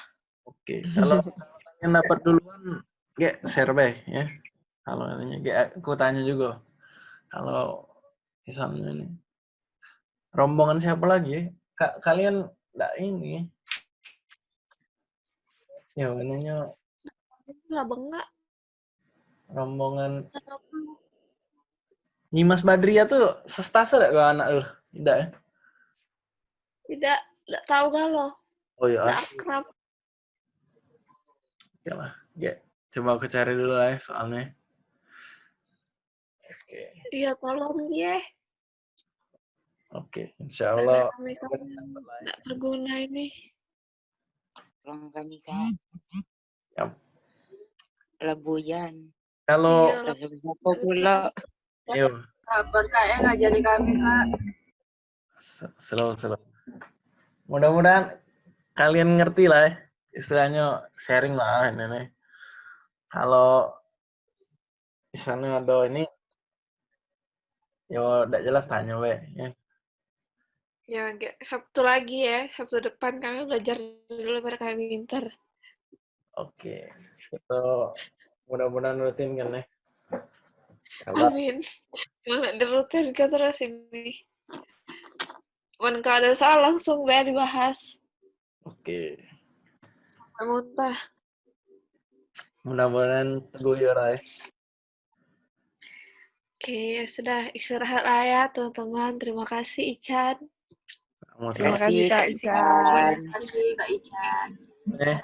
Oke, kalau yang dapat duluan, share bae ya. Kalau ini ge aku tanya juga. Kalau misalnya ini rombongan siapa lagi? Kak kalian enggak ini. Ya, mananya Lah bengak. Rombongan Nyimas Badria tuh sestase enggak ke anak lu? Tidak ya? Tidak, tidak tahu kalau. Oh iya, Tidak asli. akrab. Ya lah, ge. Coba aku cari dulu lah ya soalnya. Oke, Iya, tolong ya. oke. Insya Allah. Tidak berguna ini. Tolong kami kak. Yap. Lebuyan. Kalau pula? Yuk, Kabar kak ya ngajari kami kak. slow, slow. Mudah-mudahan kalian ngerti lah ya. Istilahnya sharing lah ini nih. Kalau misalnya ada ini, yo tidak jelas tanya we. Ya. Ya. Sabtu lagi ya. Sabtu depan kami belajar dulu biar kami pintar. Oke, itu mudah-mudahan rutin kan ya. Amin. Mana dirutinkan terus ini. Kalau ada soal langsung biar dibahas. oke, Muntah. mudah-mudahan teguh ya Rai. Oke, ya sudah istirahat lah ya teman-teman. Terima kasih Ican. Terima Sama-sama. kasih, Kak Ican. Terima kasih kak Ican. Eh,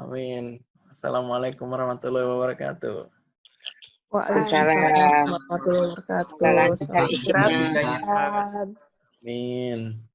amin. Assalamualaikum warahmatullahi wabarakatuh. Waalaikumsalam warahmatullahi wabarakatuh. Selamat istirahat. Amin.